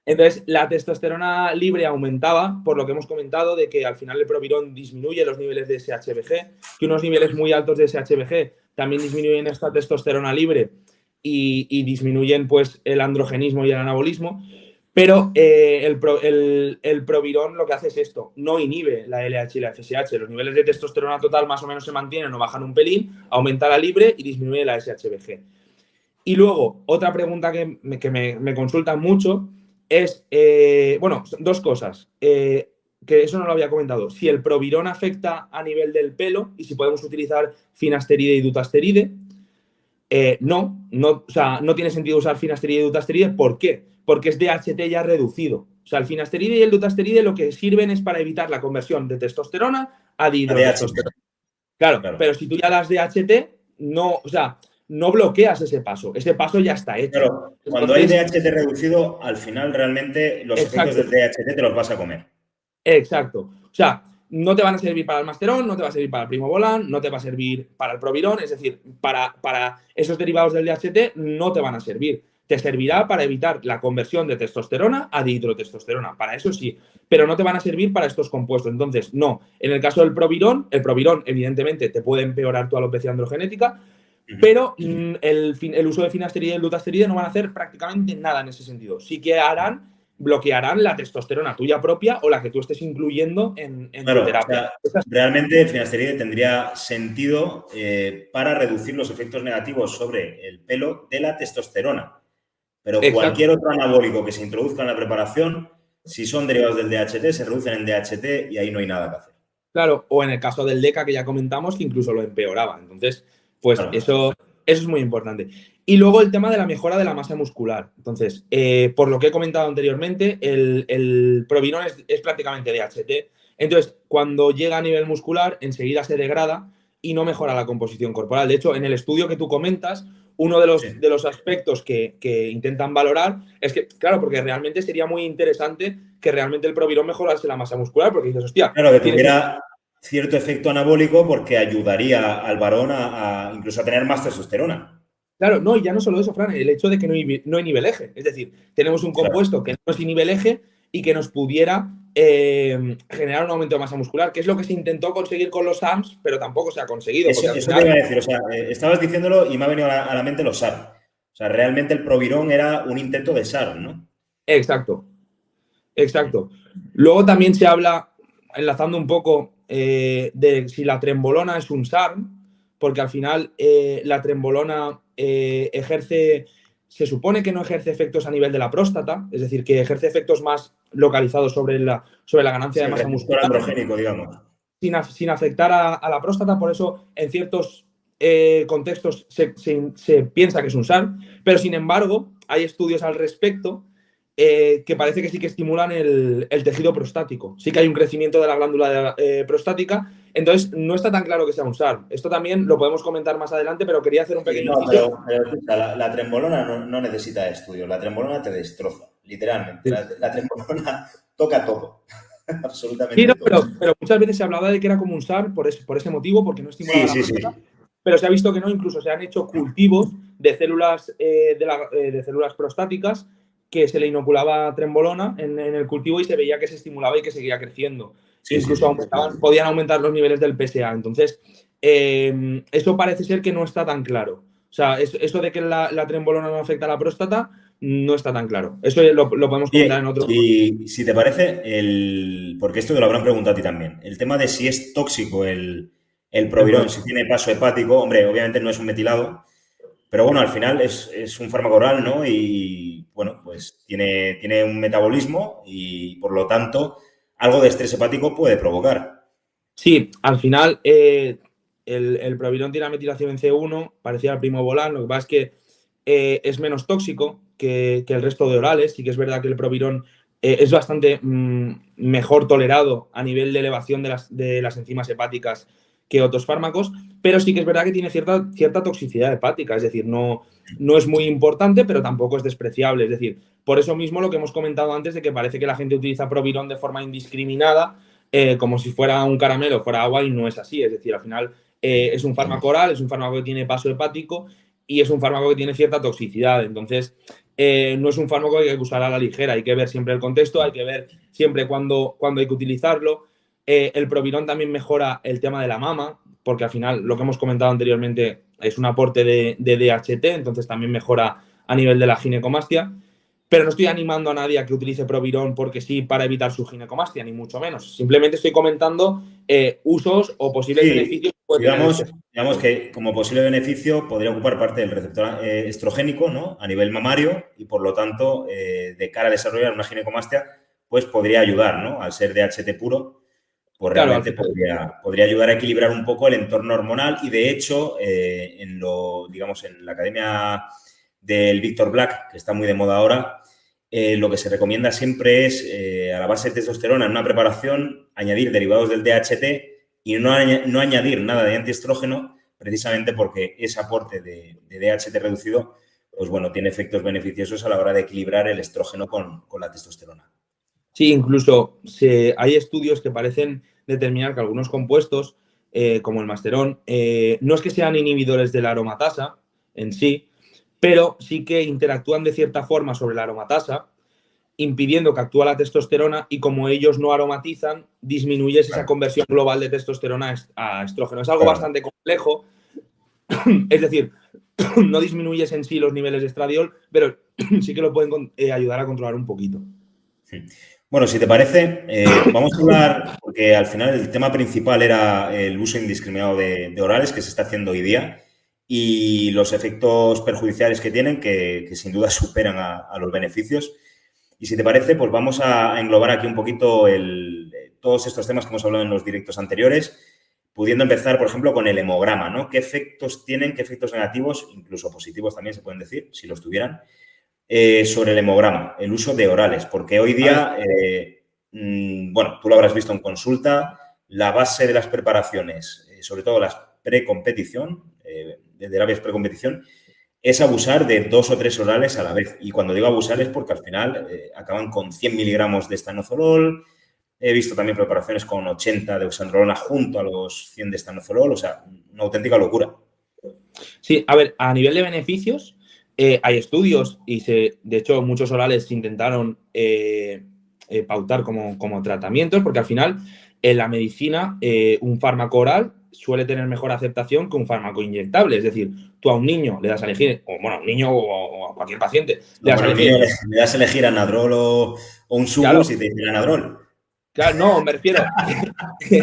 Entonces, la testosterona libre aumentaba, por lo que hemos comentado, de que al final el provirón disminuye los niveles de SHBG, que unos niveles muy altos de SHBG también disminuyen esta testosterona libre y, y disminuyen pues, el androgenismo y el anabolismo. Pero eh, el, el, provirón lo que hace es esto, no inhibe la LH y la FSH. Los niveles de testosterona total más o menos se mantienen o bajan un pelín, aumenta la libre y disminuye la SHBG. Y luego, otra pregunta que me, que me, consultan mucho es, eh, bueno, dos cosas, eh, que eso no lo había comentado. Si el provirón afecta a nivel del pelo y si podemos utilizar finasteride y dutasteride. no, no, o sea, no tiene sentido usar finasteride y dutasteride. ¿Por qué? Porque es DHT ya reducido. O sea, el finasteride y el dutasteride lo que sirven es para evitar la conversión de testosterona a dihidrotestosterona. Claro, pero si tú ya das DHT, no, o sea, no bloqueas ese paso. Ese paso ya está hecho. Pero cuando hay DHT reducido, al final realmente los efectos del DHT te los vas a comer. Exacto. O sea, no te van a servir para el masterón, no te va a servir para el primo volán, no te va a servir para el provirón, es decir, para, para esos derivados del DHT no te van a servir te servirá para evitar la conversión de testosterona a dihidrotestosterona, para eso sí, pero no te van a servir para estos compuestos. Entonces, no, en el caso del provirón, el provirón evidentemente te puede empeorar tu alopecia androgenética, pero mm, el, uso de finasterida y el dutasteride no van a hacer prácticamente nada en ese sentido. Sí que harán bloquearán la testosterona tuya propia o la que tú estés incluyendo en, tu terapia. realmente el finasteride tendría sentido eh, para reducir los efectos negativos sobre el pelo de la testosterona. Pero cualquier otro anabólico que se introduzca en la preparación, si son derivados del DHT, se reducen en DHT y ahí no hay nada que hacer. Claro, o en el caso del DECA que ya comentamos, que incluso lo empeoraba. Entonces, pues eso, eso es muy importante. Y luego el tema de la mejora de la masa muscular. Entonces, eh, por lo que he comentado anteriormente, el, el provinón es, prácticamente DHT. Entonces, cuando llega a nivel muscular, enseguida se degrada y no mejora la composición corporal. De hecho, en el estudio que tú comentas, uno de los, de los aspectos que, intentan valorar es que, claro, porque realmente sería muy interesante que realmente el provirón mejorase la masa muscular, porque dices, hostia. Claro, que tuviera cierto efecto anabólico porque ayudaría al varón a incluso a tener más testosterona. Claro, no, y ya no solo eso, Fran, el hecho de que no hay, no hay nivel eje. Es decir, tenemos un compuesto que no es nivel eje y que nos pudiera eh, generar un aumento de masa muscular, que es lo que se intentó conseguir con los SARMs, pero tampoco se ha conseguido. Eso, te iba a decir, o sea, eh, estabas diciéndolo y me ha venido a la, mente los SARM. O sea, realmente el Provirón era un intento de SARM, ¿no? Exacto, exacto. Luego también se habla, enlazando un poco, eh, de si la trembolona es un SARM, porque al final la trembolona ejerce, se supone que no ejerce efectos a nivel de la próstata, es decir, que ejerce efectos más localizados sobre la, sobre la ganancia de masa muscular. androgénico, digamos. Sin, afectar a, la próstata, por eso en ciertos eh, contextos se, piensa que es un SAR, pero sin embargo hay estudios al respecto eh, que parece que sí que estimulan el, tejido prostático. Sí que hay un crecimiento de la glándula prostática entonces, no está tan claro que sea un SAR. Esto también lo podemos comentar más adelante, pero quería hacer un pequeño... no, pero, la, trembolona no, necesita estudio. La trembolona te destroza, literalmente. La, trembolona toca todo. Absolutamente sí, pero, muchas veces se hablaba de que era como un SAR por ese, por ese motivo, porque no estimulaba sí, la sí, Pero se ha visto que no, incluso se han hecho cultivos de células, eh, eh, de, células prostáticas que se le inoculaba trembolona en, en, el cultivo y se veía que se estimulaba y que seguía creciendo incluso podían aumentar los niveles del PSA. Entonces, em, eso parece ser que no está tan claro. O sea, eso, de que la, trembolona no afecta a la próstata no está tan claro. Eso lo, podemos comentar en otro. Y si te parece, el, porque esto te lo habrán preguntado a ti también, el tema de si es tóxico el, el provirón, si tiene paso hepático, hombre, obviamente no es un metilado, pero bueno, al final es, un fármaco oral, ¿no? Y bueno, pues tiene, tiene un metabolismo y por lo tanto algo de estrés hepático puede provocar. Sí, al final eh, el, el, provirón tiene metilación en C1, parecía al primo volán, lo que pasa es que eh, es menos tóxico que, el resto de orales, y que es verdad que el provirón eh, es bastante mm, mejor tolerado a nivel de elevación de las, de las enzimas hepáticas que otros fármacos, pero sí que es verdad que tiene cierta, cierta toxicidad hepática, es decir, no, no es muy importante, pero tampoco es despreciable. Es decir, por eso mismo lo que hemos comentado antes de que parece que la gente utiliza Provirón de forma indiscriminada, eh, como si fuera un caramelo, fuera agua, y no es así. Es decir, al final eh, es un fármaco oral, es un fármaco que tiene paso hepático y es un fármaco que tiene cierta toxicidad. Entonces, eh, no es un fármaco que hay que usar a la ligera, hay que ver siempre el contexto, hay que ver siempre cuándo, hay que utilizarlo. el Provirón también mejora el tema de la mama, porque al final lo que hemos comentado anteriormente es un aporte de, DHT, entonces también mejora a nivel de la ginecomastia. Pero no estoy animando a nadie a que utilice Provirón porque sí para evitar su ginecomastia, ni mucho menos. Simplemente estoy comentando eh, usos o posibles beneficios. digamos, digamos, que como posible beneficio podría ocupar parte del receptor eh, estrogénico ¿no? a nivel mamario y por lo tanto, eh, de cara a desarrollar una ginecomastia, pues podría ayudar, ¿no? Al ser DHT puro, pues realmente podría, podría, ayudar a equilibrar un poco el entorno hormonal y de hecho, eh, en lo, digamos, en la academia del Víctor Black, que está muy de moda ahora, eh, lo que se recomienda siempre es, eh, a la base de testosterona en una preparación, añadir derivados del DHT y no, no añadir nada de antiestrógeno, precisamente porque ese aporte de, DHT reducido, pues bueno, tiene efectos beneficiosos a la hora de equilibrar el estrógeno con, con la testosterona. Sí, incluso hay estudios que parecen determinar que algunos compuestos, eh, como el masterón, eh, no es que sean inhibidores de la aromatasa en sí, pero sí que interactúan de cierta forma sobre la aromatasa, impidiendo que actúe la testosterona y como ellos no aromatizan, disminuyes esa conversión global de testosterona a estrógeno. Es algo bastante complejo, es decir, no disminuyes en sí los niveles de estradiol, pero sí que lo pueden eh, ayudar a controlar un poquito. Bueno, si te parece, eh, vamos a hablar, porque al final el tema principal era el uso indiscriminado de, orales que se está haciendo hoy día y los efectos perjudiciales que tienen, que, sin duda superan a, los beneficios. Y si te parece, pues vamos a englobar aquí un poquito todos estos temas que hemos hablado en los directos anteriores pudiendo empezar, por ejemplo, con el hemograma, ¿no? ¿Qué efectos tienen, qué efectos negativos, incluso positivos también se pueden decir, si los tuvieran, eh, sobre el hemograma, el uso de orales? Porque hoy día, eh, mm, bueno, tú lo habrás visto en consulta, la base de las preparaciones, eh, sobre todo las precompetición, de terapias precompetición, es abusar de dos o tres orales a la vez. Y cuando digo abusar es porque al final acaban con 100 miligramos de estanozolol, He visto también preparaciones con 80 de oxandrolona junto a los 100 de estanozolol, o sea, una auténtica locura. Sí, a ver, a nivel de beneficios, eh, hay estudios y se, de hecho muchos orales se intentaron eh, eh, pautar como, como, tratamientos porque al final en la medicina un fármaco oral suele tener mejor aceptación que un fármaco inyectable. Es decir, tú a un niño le das a elegir, o bueno, a un niño o, a cualquier paciente, le, das, a elegir, le, das a elegir anadrol o, un sumo si te dicen anadrol. Claro, no, me refiero que,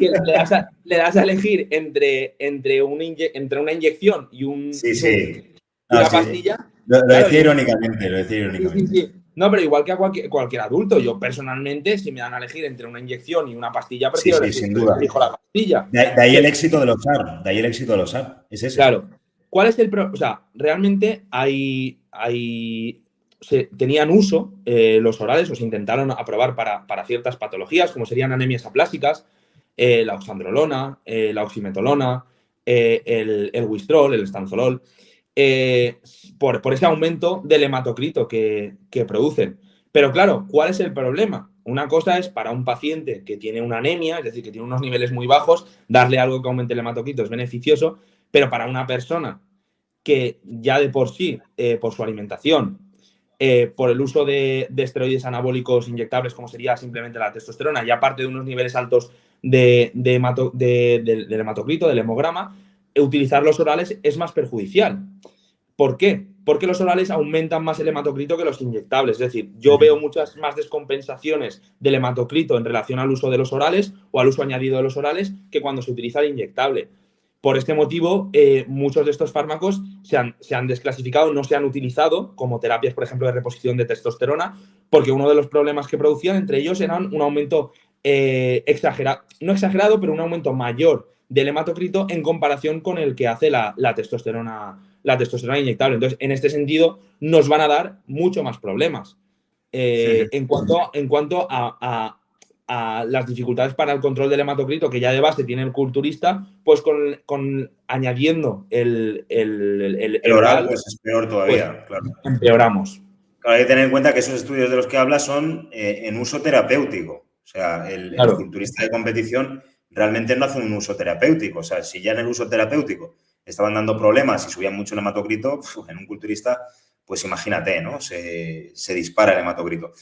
le, das a, elegir entre, entre, un entre una inyección y un sí, sí. Una pastilla. Lo, decía irónicamente, lo decía irónicamente. no, pero igual que a cualquier, adulto, yo personalmente, si me dan a elegir entre una inyección y una pastilla, prefiero duda. la pastilla. De, ahí el éxito de los SAR, de ahí el éxito de los SAR, es ese. Claro. ¿Cuál es el problema? O sea, realmente hay, hay se, tenían uso eh, los orales o se intentaron aprobar para, ciertas patologías, como serían anemias aplásicas, eh, la oxandrolona, eh, la oximetolona, el, el wistrol, el estanzolol, por, por, ese aumento del hematocrito que, producen. Pero claro, ¿cuál es el problema? Una cosa es para un paciente que tiene una anemia, es decir, que tiene unos niveles muy bajos, darle algo que aumente el hematocrito es beneficioso, pero para una persona que ya de por sí, por su alimentación, eh, por el uso de, esteroides anabólicos inyectables, como sería simplemente la testosterona, y aparte de unos niveles altos de, del hematocrito, del hemograma, utilizar los orales es más perjudicial. ¿Por qué? Porque los orales aumentan más el hematocrito que los inyectables. Es decir, yo veo muchas más descompensaciones del hematocrito en relación al uso de los orales o al uso añadido de los orales que cuando se utiliza el inyectable. Por este motivo, eh, muchos de estos fármacos se han, desclasificado, no se han utilizado como terapias, por ejemplo, de reposición de testosterona, porque uno de los problemas que producían entre ellos eran un aumento eh, exagerado, no exagerado, pero un aumento mayor del hematocrito en comparación con el que hace la, testosterona, la testosterona inyectable. Entonces, en este sentido, nos van a dar mucho más problemas. Eh, en cuanto, en cuanto a, a las dificultades para el control del hematocrito que ya de base tiene el culturista, pues con, añadiendo el, el, el, oral, pues es peor todavía, pues, claro. Empeoramos. hay que tener en cuenta que esos estudios de los que habla son eh, en uso terapéutico. O sea, el, culturista de competición realmente no hace un uso terapéutico. O sea, si ya en el uso terapéutico estaban dando problemas y subían mucho el hematocrito, en un culturista, pues imagínate, ¿no? Se, se dispara el hematocrito.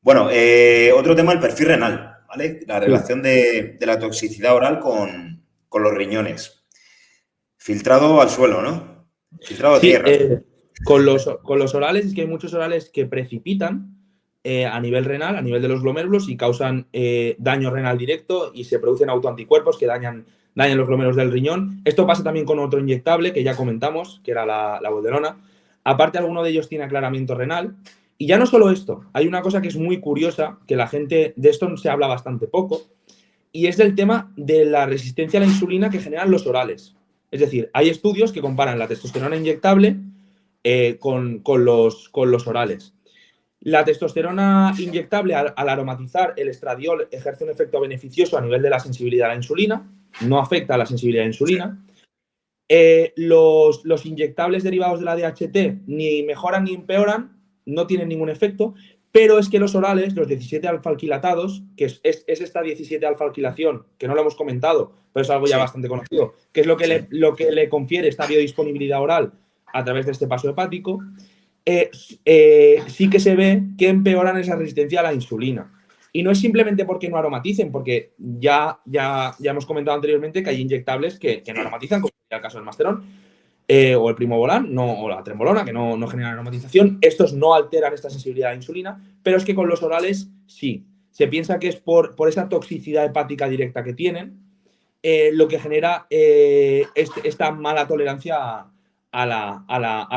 Bueno, eh, otro tema, el perfil renal, ¿vale? La relación de, la toxicidad oral con, los riñones. Filtrado al suelo, ¿no? Filtrado a tierra. Eh, con, los, con los orales es que hay muchos orales que precipitan eh, a nivel renal, a nivel de los glomérulos y causan daño renal directo y se producen autoanticuerpos que dañan, dañan los glomérulos del riñón. Esto pasa también con otro inyectable que ya comentamos, que era la, la bolderona. Aparte, alguno de ellos tiene aclaramiento renal y ya no solo esto, hay una cosa que es muy curiosa, que la gente, de esto se habla bastante poco, y es del tema de la resistencia a la insulina que generan los orales. Es decir, hay estudios que comparan la testosterona inyectable eh, con, los, con los orales. La testosterona inyectable, al, aromatizar el estradiol, ejerce un efecto beneficioso a nivel de la sensibilidad a la insulina, no afecta a la sensibilidad a la insulina. Eh, los, los, inyectables derivados de la DHT ni mejoran ni empeoran no tienen ningún efecto, pero es que los orales, los 17 alfa-alquilatados, que es, esta 17 alfa-alquilación, que no lo hemos comentado, pero es algo ya bastante conocido, que es lo que, le, lo que le confiere esta biodisponibilidad oral a través de este paso hepático, eh, eh, sí que se ve que empeoran esa resistencia a la insulina. Y no es simplemente porque no aromaticen, porque ya, ya, ya hemos comentado anteriormente que hay inyectables que, no aromatizan, como el caso del Masterón, eh, o el Primobolan, no, o la Trembolona, que no, no generan aromatización. Estos no alteran esta sensibilidad a la insulina, pero es que con los orales sí. Se piensa que es por, por esa toxicidad hepática directa que tienen, lo que genera este, esta mala tolerancia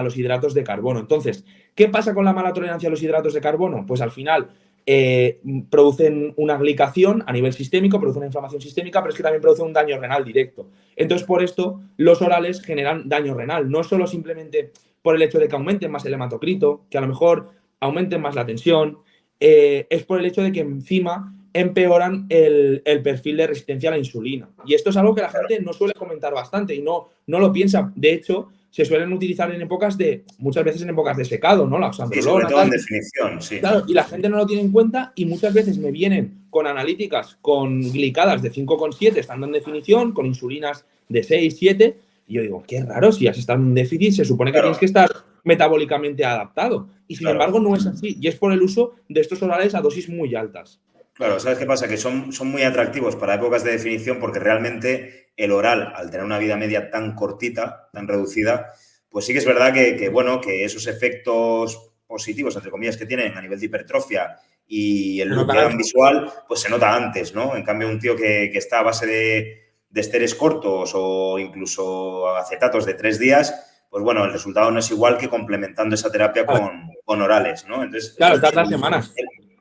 los hidratos de carbono. Entonces, ¿qué pasa con la mala tolerancia a los hidratos de carbono? Pues al final eh, producen una glicación a nivel sistémico, producen una inflamación sistémica, pero es que también producen un daño renal directo. Entonces, por esto, los orales generan daño renal, no solo simplemente por el hecho de que aumenten más el hematocrito, que a lo mejor aumenten más la tensión, eh, es por el hecho de que encima empeoran el, perfil de resistencia a la insulina. Y esto es algo que la gente no suele comentar bastante y no, no lo piensa. De hecho, se suelen utilizar en épocas de, muchas veces en épocas de secado, ¿no? La sí, sobre todo en definición, sí. Claro, y la gente no lo tiene en cuenta y muchas veces me vienen con analíticas con glicadas de 5,7 estando en definición, con insulinas de 6, 7, y yo digo, qué raro, si has estado en un déficit, se supone que tienes que estar metabólicamente adaptado. Y sin embargo no es así, y es por el uso de estos orales a dosis muy altas. Claro, ¿sabes qué pasa? Que son, son muy atractivos para épocas de definición porque realmente el oral, al tener una vida media tan cortita, tan reducida, pues sí que es verdad que, bueno, que esos efectos positivos, entre comillas, que tienen a nivel de hipertrofia y el look visual, pues se nota antes, ¿no? En cambio, un tío que, está a base de, de esteres cortos o incluso acetatos de tres días, pues bueno, el resultado no es igual que complementando esa terapia con, con orales, ¿no? Entonces, claro, tardas semanas.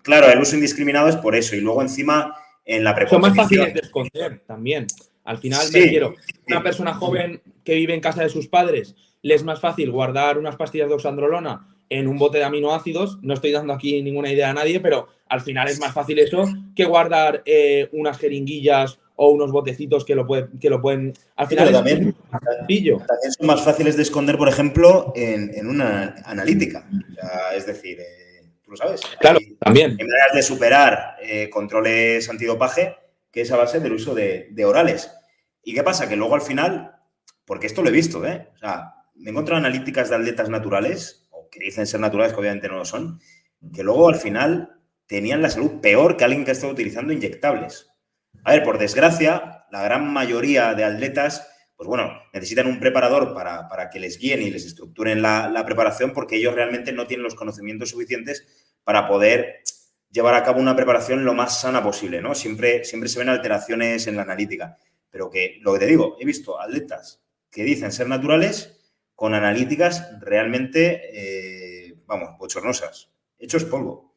Claro, el uso indiscriminado es por eso. Y luego encima en la Son más fáciles de esconder también. Al final, me quiero, una persona joven que vive en casa de sus padres, le es más fácil guardar unas pastillas de oxandrolona en un bote de aminoácidos. No estoy dando aquí ninguna idea a nadie, pero al final es más fácil eso que guardar eh, unas jeringuillas o unos botecitos que lo, que lo pueden... Al final también, también son más fáciles de esconder, por ejemplo, en, una analítica. es decir... Eh, tú lo sabes. Claro, también. En maneras de superar eh, controles antidopaje que es a base del uso de, orales. ¿Y qué pasa? Que luego al final, porque esto lo he visto, ¿eh? O sea, me encuentro analíticas de atletas naturales, o que dicen ser naturales, que obviamente no lo son, que luego al final tenían la salud peor que alguien que ha estado utilizando inyectables. A ver, por desgracia, la gran mayoría de atletas pues bueno, necesitan un preparador para, que les guíen y les estructuren la, preparación porque ellos realmente no tienen los conocimientos suficientes para poder llevar a cabo una preparación lo más sana posible, ¿no? Siempre, siempre se ven alteraciones en la analítica, pero que, lo que te digo, he visto atletas que dicen ser naturales con analíticas realmente, eh, vamos, bochornosas, hechos polvo.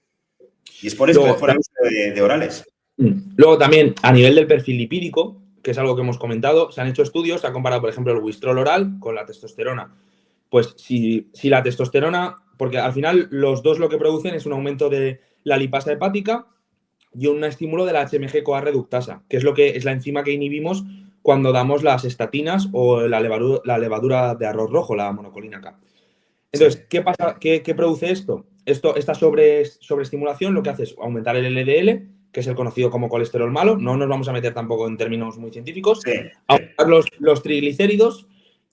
Y es por es por el uso de orales. Mm. Luego también, a nivel del perfil lipídico, que es algo que hemos comentado, se han hecho estudios, se ha comparado, por ejemplo, el Wistrol oral con la testosterona. Pues si, si la testosterona, porque al final los dos lo que producen es un aumento de la lipasa hepática y un estímulo de la HMG-CoA reductasa, que es lo que es la enzima que inhibimos cuando damos las estatinas o la levadura, la levadura de arroz rojo, la monocolina K. Entonces, ¿qué pasa? ¿Qué, produce esto? esto esta sobre, sobreestimulación lo que hace es aumentar el LDL, que es el conocido como colesterol malo, no nos vamos a meter tampoco en términos muy científicos, aumentar los, triglicéridos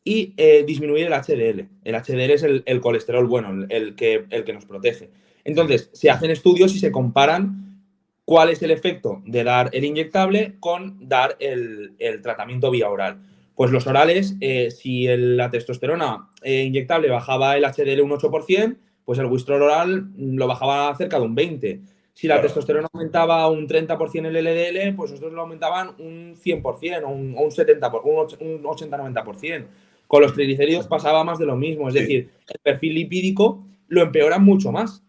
y eh, disminuir el HDL. El HDL es el, colesterol bueno, el, que, el que nos protege. Entonces, se hacen estudios y se comparan cuál es el efecto de dar el inyectable con dar el, tratamiento vía oral. Pues los orales, eh, si la testosterona eh, inyectable bajaba el HDL un 8%, pues el Wistrol oral lo bajaba cerca de un 20%. Si la testosterona aumentaba un 30% el LDL, pues nosotros lo aumentaban un 100% o un, 70%, un 80-90%. Con los triglicéridos pasaba más de lo mismo. Es decir, el perfil lipídico lo empeora mucho más.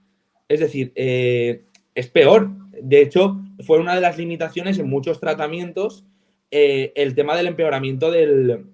Es decir, eh, es peor. De hecho, fue una de las limitaciones en muchos tratamientos eh, el tema del empeoramiento del,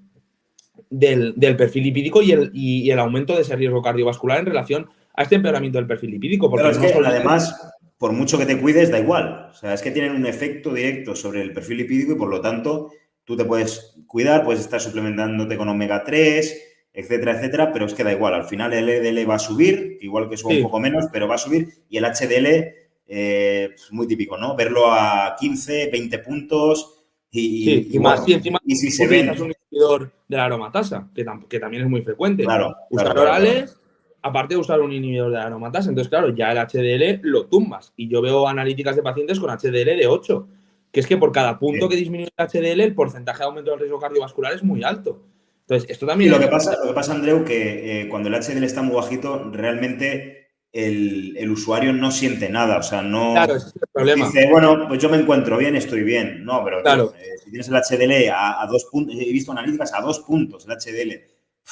del, perfil lipídico y el, y, el, aumento de ese riesgo cardiovascular en relación a este empeoramiento del perfil lipídico. Porque además, por mucho que te cuides, da igual. O sea, es que tienen un efecto directo sobre el perfil lipídico y por lo tanto tú te puedes cuidar, puedes estar suplementándote con omega 3, etcétera, etcétera, pero es que da igual. Al final el LDL va a subir, igual que sube un poco menos, pero va a subir y el HDL, eh, pues muy típico, ¿no? Verlo a 15, 20 puntos Y, más si encima y si se utilizas un inhibidor de la aromatasa, que, que, también es muy frecuente. Claro, usar orales, aparte de usar un inhibidor de la aromatasa. Entonces, claro, ya el HDL lo tumbas. Y yo veo analíticas de pacientes con HDL de 8, que es que por cada punto que disminuye el HDL, el porcentaje de aumento del riesgo cardiovascular es muy alto. Entonces, esto también... lo, que pasa, lo que pasa, Andreu, que eh, cuando el HDL está muy bajito, realmente el, usuario no siente nada, o sea, no claro, ese es el problema. dice, bueno, pues yo me encuentro bien, estoy bien. No, pero claro. Eh, si tienes el HDL a, dos puntos, he visto analíticas a dos puntos, el HDL,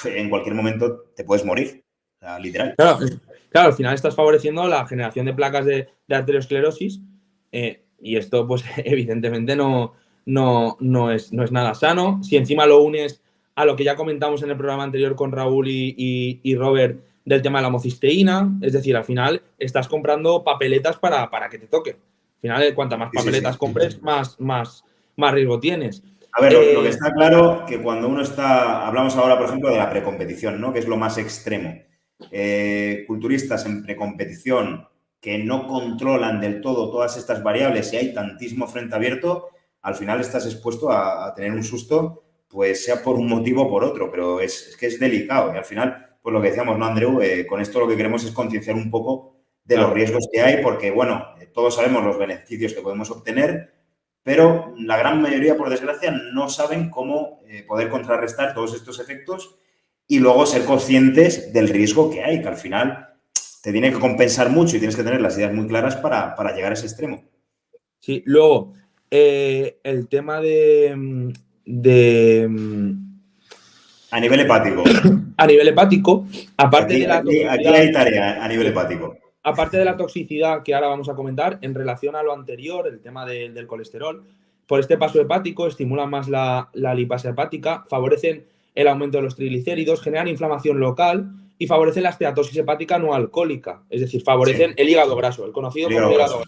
en cualquier momento te puedes morir, literal. Claro, claro, al final estás favoreciendo la generación de placas de, arteriosclerosis eh, y esto, pues, evidentemente no, no, no, es, no es nada sano. Si encima lo unes a lo que ya comentamos en el programa anterior con Raúl y, y Robert, del tema de la homocisteína, es decir, al final estás comprando papeletas para, para que te toque. Al final, cuantas más papeletas compres, Más, más, más riesgo tienes. A ver, lo, que eh, está claro que cuando uno está, hablamos ahora, por ejemplo, de la precompetición, ¿no? Que es lo más extremo. Eh, culturistas en precompetición que no controlan del todo todas estas variables y hay tantísimo frente abierto, al final estás expuesto a, tener un susto, pues sea por un motivo o por otro, pero es, es que es delicado y al final pues lo que decíamos, ¿no, Andreu? Eh, con esto lo que queremos es concienciar un poco de los riesgos que hay, porque, bueno, eh, todos sabemos los beneficios que podemos obtener, pero la gran mayoría, por desgracia, no saben cómo eh, poder contrarrestar todos estos efectos y luego ser conscientes del riesgo que hay, que al final te tiene que compensar mucho y tienes que tener las ideas muy claras para, llegar a ese extremo. Sí, luego, el tema de, de a nivel hepático. a nivel hepático, aparte de la aquí, hay tarea a nivel hepático. Aparte de la toxicidad que ahora vamos a comentar, en relación a lo anterior, el tema del colesterol, por este paso hepático estimulan más la, la lipasa hepática, favorecen el aumento de los triglicéridos, generan inflamación local y favorecen la esteatosis hepática no alcohólica, es decir, favorecen el hígado graso, el conocido como hígado graso,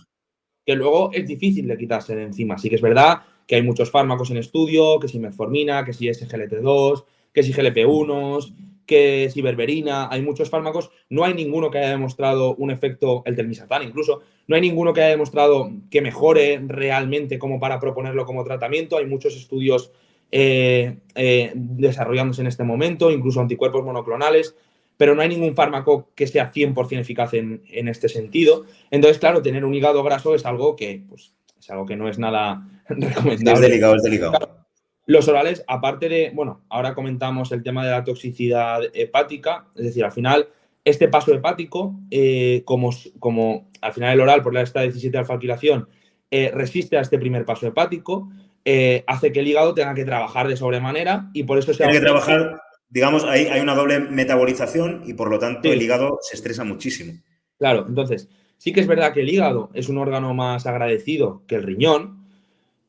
que luego es difícil de quitarse de encima. Sí que es verdad que hay muchos fármacos en estudio, que si metformina, que si SGLT2, que si GLP-1, que si berberina, hay muchos fármacos, no hay ninguno que haya demostrado un efecto, el telmisartán incluso, no hay ninguno que haya demostrado que mejore realmente como para proponerlo como tratamiento, hay muchos estudios eh, eh, desarrollándose en este momento, incluso anticuerpos monoclonales, pero no hay ningún fármaco que sea 100% eficaz en, este sentido. Entonces, claro, tener un hígado graso es algo que, pues, es algo que no es nada recomendable. Es delicado, es delicado. Los orales, aparte de, bueno, ahora comentamos el tema de la toxicidad hepática, es decir, al final, este paso hepático, eh, como, como al final el oral por la esta 17 alfa-alquilación eh, resiste a este primer paso hepático, eh, hace que el hígado tenga que trabajar de sobremanera y por eso se... Tiene que trabajar, digamos, hay, hay una doble metabolización y por lo tanto el hígado se estresa muchísimo. Claro, entonces, sí que es verdad que el hígado es un órgano más agradecido que el riñón,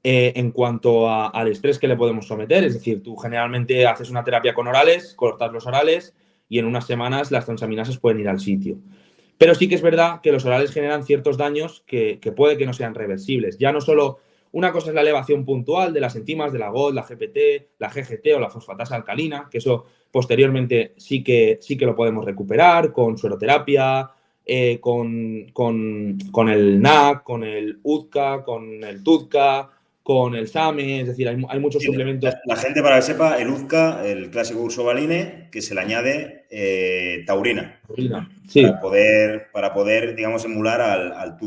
eh, en cuanto al estrés que le podemos someter. Es decir, tú generalmente haces una terapia con orales, cortas los orales y en unas semanas las transaminasas pueden ir al sitio. Pero sí que es verdad que los orales generan ciertos daños que, puede que no sean reversibles. Ya no solo una cosa es la elevación puntual de las enzimas de la GOT, la GPT, la GGT o la fosfatasa alcalina, que eso posteriormente sí que, sí que lo podemos recuperar con sueroterapia, eh, con, con, el NAC, con el UDCA, con el TUDCA, con el SAME, es decir, hay, muchos suplementos. La, gente, para que sepa, el UZCA, el clásico ursobaline, que se le añade eh, taurina. sí. Para poder, para poder, digamos, emular al, al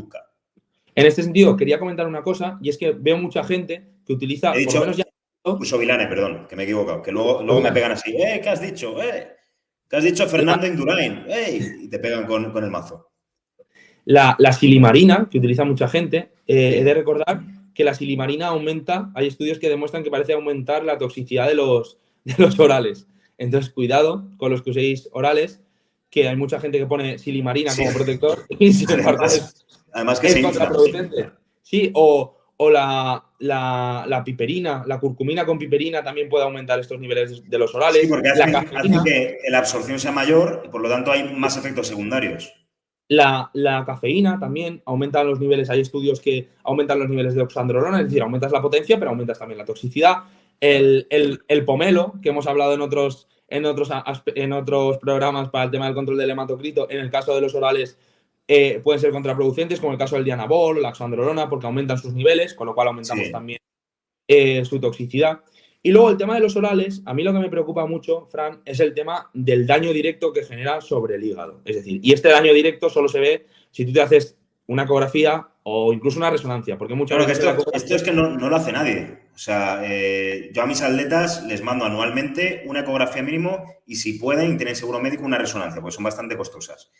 En este sentido, quería comentar una cosa, y es que veo mucha gente que utiliza... He dicho, Ursovilane, perdón, que me he equivocado, que luego, luego me pegan así, ¡eh, qué has dicho! ¡eh! ¿Qué has dicho Fernando Indurain? ¡eh! Y te pegan con, el mazo. La, la, silimarina, que utiliza mucha gente, eh, he de recordar que la silimarina aumenta, hay estudios que demuestran que parece aumentar la toxicidad de los, de los orales. Entonces, cuidado con los que uséis orales, que hay mucha gente que pone silimarina como protector y sin además, que es contraproducente. Sí, o, la, la, piperina, la curcumina con piperina también puede aumentar estos niveles de los orales. Sí, porque hace que la absorción sea mayor y por lo tanto hay más efectos secundarios. La, cafeína también aumenta los niveles, hay estudios que aumentan los niveles de oxandrolona, es decir, aumentas la potencia, pero aumentas también la toxicidad. El, pomelo, que hemos hablado en otros, en, otros, en otros programas para el tema del control del hematocrito, en el caso de los orales eh, pueden ser contraproducentes, como el caso del dianabol o la oxandrolona, porque aumentan sus niveles, con lo cual aumentamos también eh, su toxicidad. Y luego el tema de los orales, a mí lo que me preocupa mucho, Fran, es el tema del daño directo que genera sobre el hígado. Es decir, y este daño directo solo se ve si tú te haces una ecografía o incluso una resonancia, porque muchas veces... Esto, es que no, lo hace nadie. O sea, eh, yo a mis atletas les mando anualmente una ecografía mínimo y si pueden y tienen seguro médico una resonancia, pues son bastante costosas.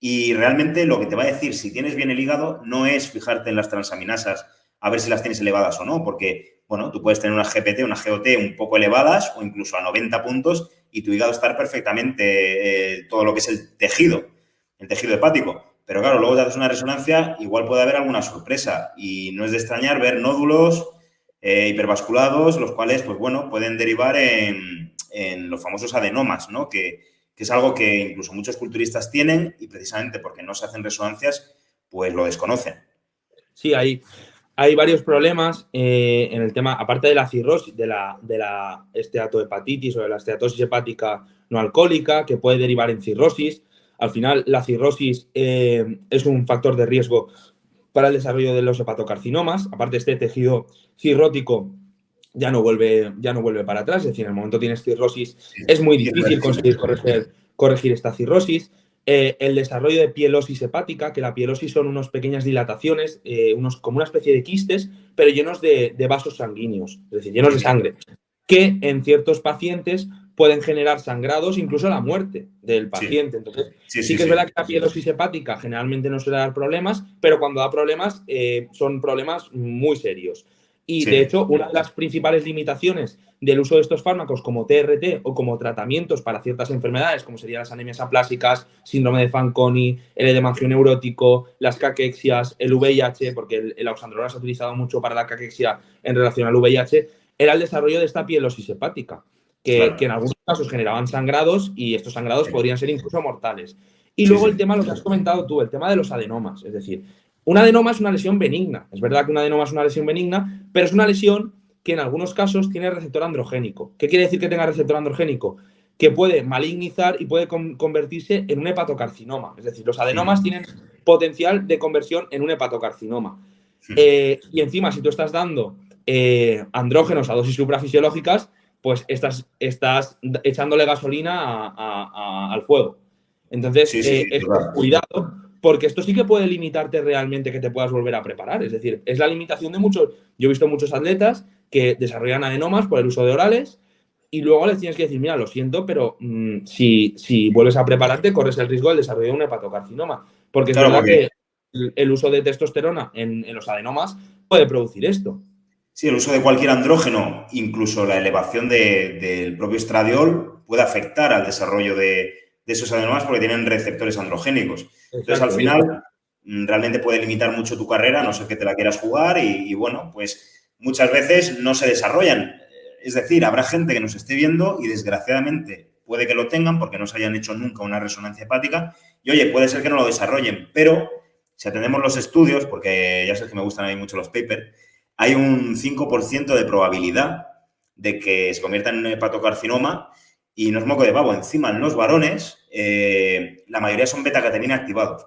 Y realmente lo que te va a decir si tienes bien el hígado no es fijarte en las transaminasas a ver si las tienes elevadas o no, porque, bueno, tú puedes tener una GPT, una GOT un poco elevadas o incluso a 90 puntos y tu hígado estar perfectamente eh, todo lo que es el tejido, el tejido hepático. Pero claro, luego te haces una resonancia, igual puede haber alguna sorpresa y no es de extrañar ver nódulos eh, hipervasculados, los cuales, pues bueno, pueden derivar en, los famosos adenomas, ¿no? Que, es algo que incluso muchos culturistas tienen y precisamente porque no se hacen resonancias, pues lo desconocen. Sí, hay, hay varios problemas eh, en el tema, aparte de la cirrosis, de la, de la esteatohepatitis o de la esteatosis hepática no alcohólica, que puede derivar en cirrosis. Al final, la cirrosis eh, es un factor de riesgo para el desarrollo de los hepatocarcinomas. Aparte, este tejido cirrótico ya no vuelve, ya no vuelve para atrás. Es decir, en el momento tienes cirrosis, es muy difícil conseguir corregir, corregir esta cirrosis. Eh, el desarrollo de pielosis hepática, que la pielosis son unas pequeñas dilataciones, eh, unos, como una especie de quistes, pero llenos de, de, vasos sanguíneos, es decir, llenos de sangre, que en ciertos pacientes pueden generar sangrados, incluso la muerte del paciente. Entonces, sí, que es verdad que la pielosis hepática generalmente no suele dar problemas, pero cuando da problemas eh, son problemas muy serios. Y de hecho, una de las principales limitaciones del uso de estos fármacos como TRT o como tratamientos para ciertas enfermedades, como serían las anemias aplásicas, síndrome de Fanconi, el edema neurótico, las caquexias, el VIH, porque el, el oxandrolona se ha utilizado mucho para la caquexia en relación al VIH, era el desarrollo de esta pielosis hepática que, en algunos casos generaban sangrados y estos sangrados podrían ser incluso mortales. Y luego el tema, lo que has comentado tú, el tema de los adenomas. Es decir, un adenoma es una lesión benigna. Es verdad que un adenoma es una lesión benigna, pero es una lesión que en algunos casos tiene receptor androgénico. ¿Qué quiere decir que tenga receptor androgénico? Que puede malignizar y puede convertirse en un hepatocarcinoma. Es decir, los adenomas tienen potencial de conversión en un hepatocarcinoma. Eh, y encima, si tú estás dando eh, andrógenos a dosis suprafisiológicas, pues estás, estás echándole gasolina al fuego. Entonces, eh, cuidado, porque esto sí que puede limitarte realmente que te puedas volver a preparar. Es decir, es la limitación de muchos. Yo he visto muchos atletas que desarrollan adenomas por el uso de orales y luego les tienes que decir, mira, lo siento, pero mm, si, si, vuelves a prepararte, corres el riesgo del desarrollo de un hepatocarcinoma. Porque es verdad que el, uso de testosterona en los adenomas puede producir esto. Sí, el uso de cualquier andrógeno, incluso la elevación del propio estradiol, puede afectar al desarrollo de, esos adenomas porque tienen receptores androgénicos. Entonces, al final, mm, realmente puede limitar mucho tu carrera, no sé que te la quieras jugar y, bueno, pues muchas veces no se desarrollan. Es decir, habrá gente que nos esté viendo y desgraciadamente puede que lo tengan porque no se hayan hecho nunca una resonancia hepática y oye, puede ser que no lo desarrollen, pero si atendemos los estudios, porque ya sé que me gustan a mí mucho los papers, hay un 5% de probabilidad de que se convierta en un hepatocarcinoma y no es moco de pavo. Encima, en los varones, eh, la mayoría son betacatenina activados.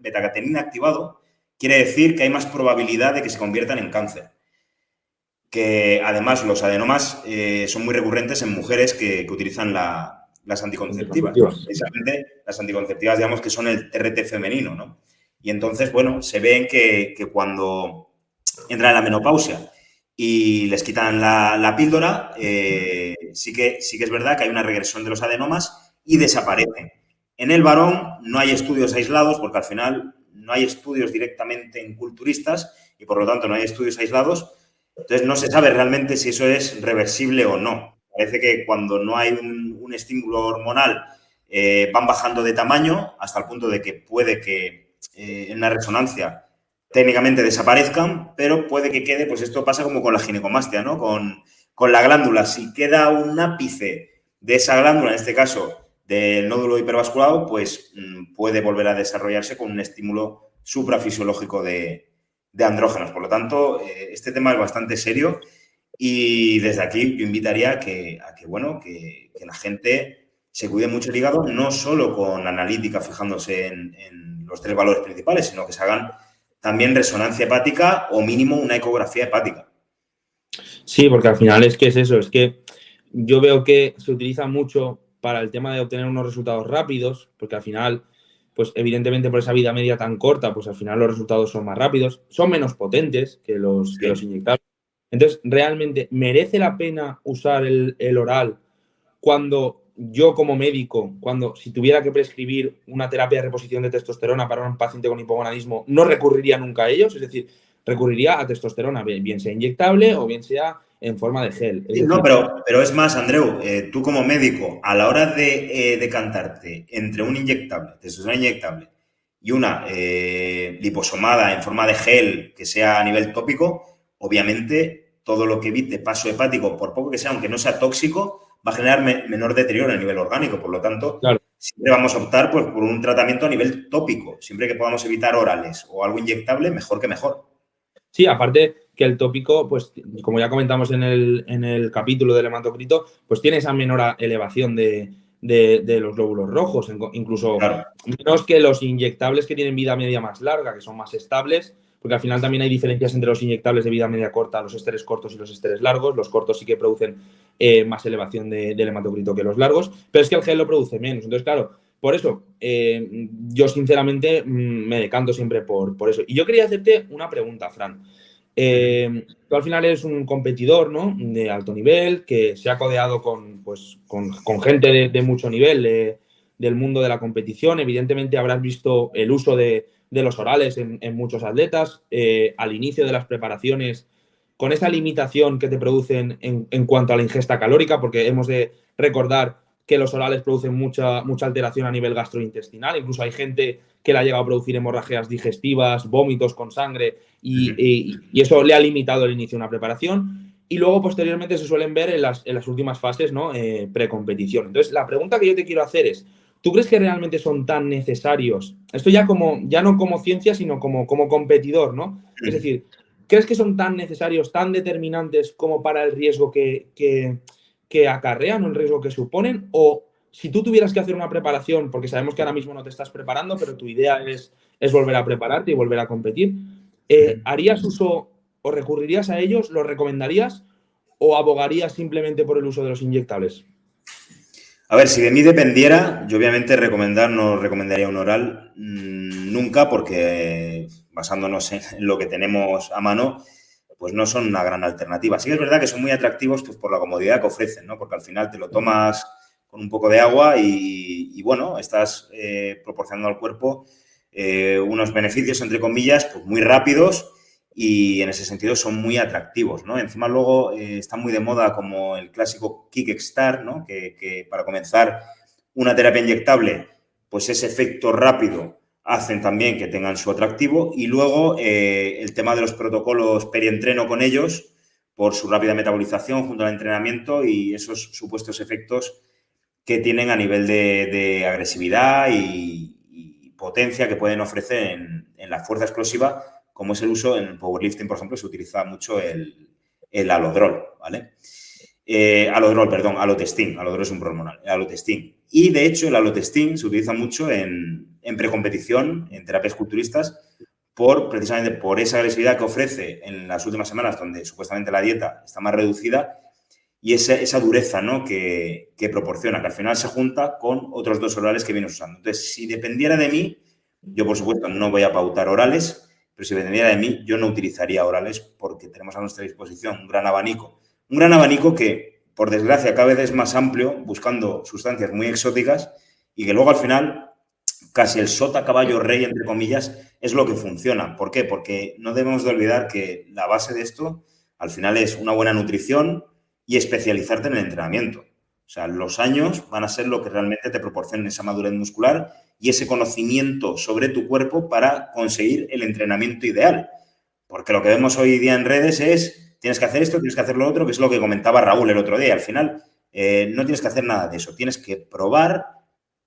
Betacatenina, activado quiere decir que hay más probabilidad de que se conviertan en cáncer. Que además los adenomas eh, son muy recurrentes en mujeres que, utilizan las anticonceptivas. Precisamente las anticonceptivas, digamos que son el TRT femenino, ¿no? Y entonces, bueno, se ven que, que cuando entran en la menopausia y les quitan la, píldora, eh, sí, que, sí que es verdad que hay una regresión de los adenomas y desaparecen. En el varón no hay estudios aislados porque al final no hay estudios directamente en culturistas y por lo tanto no hay estudios aislados. Entonces no se sabe realmente si eso es reversible o no. Parece que cuando no hay un, estímulo hormonal eh, van bajando de tamaño hasta el punto de que puede que eh, en la resonancia técnicamente desaparezcan, pero puede que quede, pues esto pasa como con la ginecomastia, ¿no? Con, con la glándula. Si queda un ápice de esa glándula, en este caso del nódulo hipervasculado, pues mm, puede volver a desarrollarse con un estímulo suprafisiológico de, andrógenos. Por lo tanto, eh, este tema es bastante serio y desde aquí yo invitaría a que, bueno, que, la gente se cuide mucho el hígado, no solo con analítica fijándose en, en los tres valores principales, sino que se hagan también resonancia hepática o mínimo una ecografía hepática. Sí, porque al final es que es eso, es que yo veo que se utiliza mucho para el tema de obtener unos resultados rápidos, porque al final, pues evidentemente por esa vida media tan corta, pues al final los resultados son más rápidos, son menos potentes que los, que los inyectables. Entonces, realmente, ¿merece la pena usar el, el oral cuando yo como médico, cuando si tuviera que prescribir una terapia de reposición de testosterona para un paciente con hipogonadismo, no recurriría nunca a ellos? Es decir, recurriría a testosterona, bien sea inyectable o bien sea en forma de gel. no, pero, pero es más, Andreu, eh, tú como médico, a la hora de eh, decantarte entre un inyectable, testosterona inyectable, y una eh, liposomada en forma de gel que sea a nivel tópico, obviamente todo lo que evite paso hepático, por poco que sea, aunque no sea tóxico, va a generar menor deterioro a nivel orgánico. Por lo tanto, siempre vamos a optar pues, por un tratamiento a nivel tópico. Siempre que podamos evitar orales o algo inyectable, mejor que mejor. Sí, aparte que el tópico, pues como ya comentamos en el, en el capítulo del hematocrito, pues tiene esa menor elevación de, los glóbulos rojos, incluso menos que los inyectables que tienen vida media más larga, que son más estables, porque al final también hay diferencias entre los inyectables de vida media corta, los esteres cortos y los esteres largos. Los cortos sí que producen eh, más elevación del hematocrito que los largos, pero es que el gel lo produce menos. Entonces, claro, por eso, eh, yo sinceramente mm, me decanto siempre por, por, eso. Y yo quería hacerte una pregunta, Fran. Eh, tú al final eres un competidor ¿no? de alto nivel que se ha codeado con, pues, con, gente de, mucho nivel del mundo de la competición. Evidentemente habrás visto el uso de, los orales en, muchos atletas. Eh, al inicio de las preparaciones, con esa limitación que te producen en, en cuanto a la ingesta calórica, porque hemos de recordar que los orales producen mucha, mucha alteración a nivel gastrointestinal. Incluso hay gente que le ha llegado a producir hemorragias digestivas, vómitos con sangre y, eso le ha limitado el inicio de una preparación. Y luego, posteriormente, se suelen ver en las, en las últimas fases, ¿no? Eh, precompetición. Entonces, la pregunta que yo te quiero hacer es, ¿tú crees que realmente son tan necesarios? Esto ya, como, ya no como ciencia, sino como, como competidor, ¿no? Es decir, ¿crees que son tan necesarios, tan determinantes como para el riesgo que, que que acarrean o el riesgo que suponen? O si tú tuvieras que hacer una preparación, porque sabemos que ahora mismo no te estás preparando, pero tu idea es, es volver a prepararte y volver a competir, eh, ¿harías uso o recurrirías a ellos? ¿Los recomendarías? ¿O abogarías simplemente por el uso de los inyectables? A ver, si de mí dependiera, yo obviamente recomendar no recomendaría un oral mm, nunca porque basándonos en lo que tenemos a mano, pues no son una gran alternativa. Sí que es verdad que son muy atractivos pues, por la comodidad que ofrecen, ¿no? Porque al final te lo tomas con un poco de agua y, bueno, estás eh, proporcionando al cuerpo eh, unos beneficios, entre comillas, pues muy rápidos y en ese sentido son muy atractivos, ¿no? Encima luego eh, está muy de moda como el clásico Kickstart, ¿no? Que, para comenzar una terapia inyectable, pues ese efecto rápido hacen también que tengan su atractivo y luego eh, el tema de los protocolos perientreno con ellos por su rápida metabolización junto al entrenamiento y esos supuestos efectos que tienen a nivel de, agresividad y, potencia que pueden ofrecer en, la fuerza explosiva, como es el uso en powerlifting, por ejemplo, se utiliza mucho el, alodrol, ¿vale? Eh, alodrol, perdón, alotestin, alodrol es un hormonal, alotestin. Y de hecho el alotestin se utiliza mucho en, en precompetición, en terapias culturistas, por precisamente por esa agresividad que ofrece en las últimas semanas, donde supuestamente la dieta está más reducida, y esa, esa dureza ¿no? que, proporciona, que al final se junta con otros dos orales que vienes usando. Entonces, si dependiera de mí, yo por supuesto no voy a pautar orales, pero si dependiera de mí, yo no utilizaría orales porque tenemos a nuestra disposición un gran abanico. Un gran abanico que, por desgracia, cada vez es más amplio, buscando sustancias muy exóticas y que luego al final casi el sota caballo rey, entre comillas, es lo que funciona. ¿Por qué? Porque no debemos de olvidar que la base de esto al final es una buena nutrición y especializarte en el entrenamiento. O sea, los años van a ser lo que realmente te proporcionen esa madurez muscular y ese conocimiento sobre tu cuerpo para conseguir el entrenamiento ideal. Porque lo que vemos hoy día en redes es, tienes que hacer esto, tienes que hacer lo otro, que es lo que comentaba Raúl el otro día. Al final, eh, no tienes que hacer nada de eso. Tienes que probar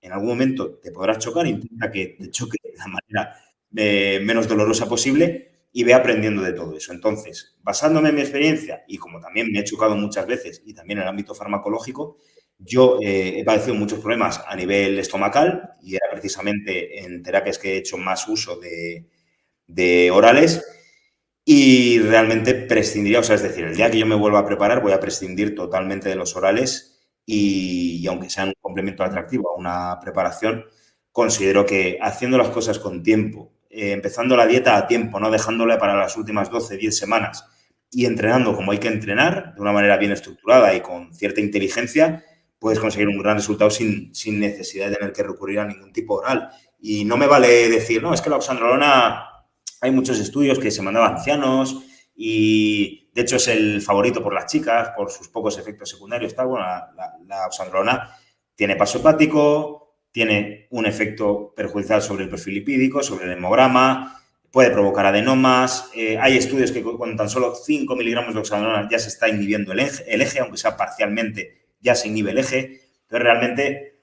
en algún momento te podrás chocar, intenta que te choque de la manera eh, menos dolorosa posible y ve aprendiendo de todo eso. Entonces, basándome en mi experiencia y como también me he chocado muchas veces y también en el ámbito farmacológico, yo eh, he padecido muchos problemas a nivel estomacal y era precisamente en terapias que he hecho más uso de, orales y realmente prescindiría, o sea, es decir, el día que yo me vuelva a preparar voy a prescindir totalmente de los orales y, aunque sean un complemento atractivo a una preparación, considero que haciendo las cosas con tiempo, eh, empezando la dieta a tiempo, no dejándola para las últimas 12, 10 semanas y entrenando como hay que entrenar, de una manera bien estructurada y con cierta inteligencia, puedes conseguir un gran resultado sin, sin necesidad de tener que recurrir a ningún tipo oral. Y no me vale decir, no, es que la oxandrolona hay muchos estudios que se mandaban ancianos y de hecho es el favorito por las chicas, por sus pocos efectos secundarios. Bueno, la, la, oxandrolona tiene paso hepático, tiene un efecto perjudicial sobre el perfil lipídico, sobre el hemograma, puede provocar adenomas. Eh, hay estudios que con tan solo 5 miligramos de oxandrolona ya se está inhibiendo el eje, el eje, aunque sea parcialmente, ya se inhibe el eje. Entonces, realmente,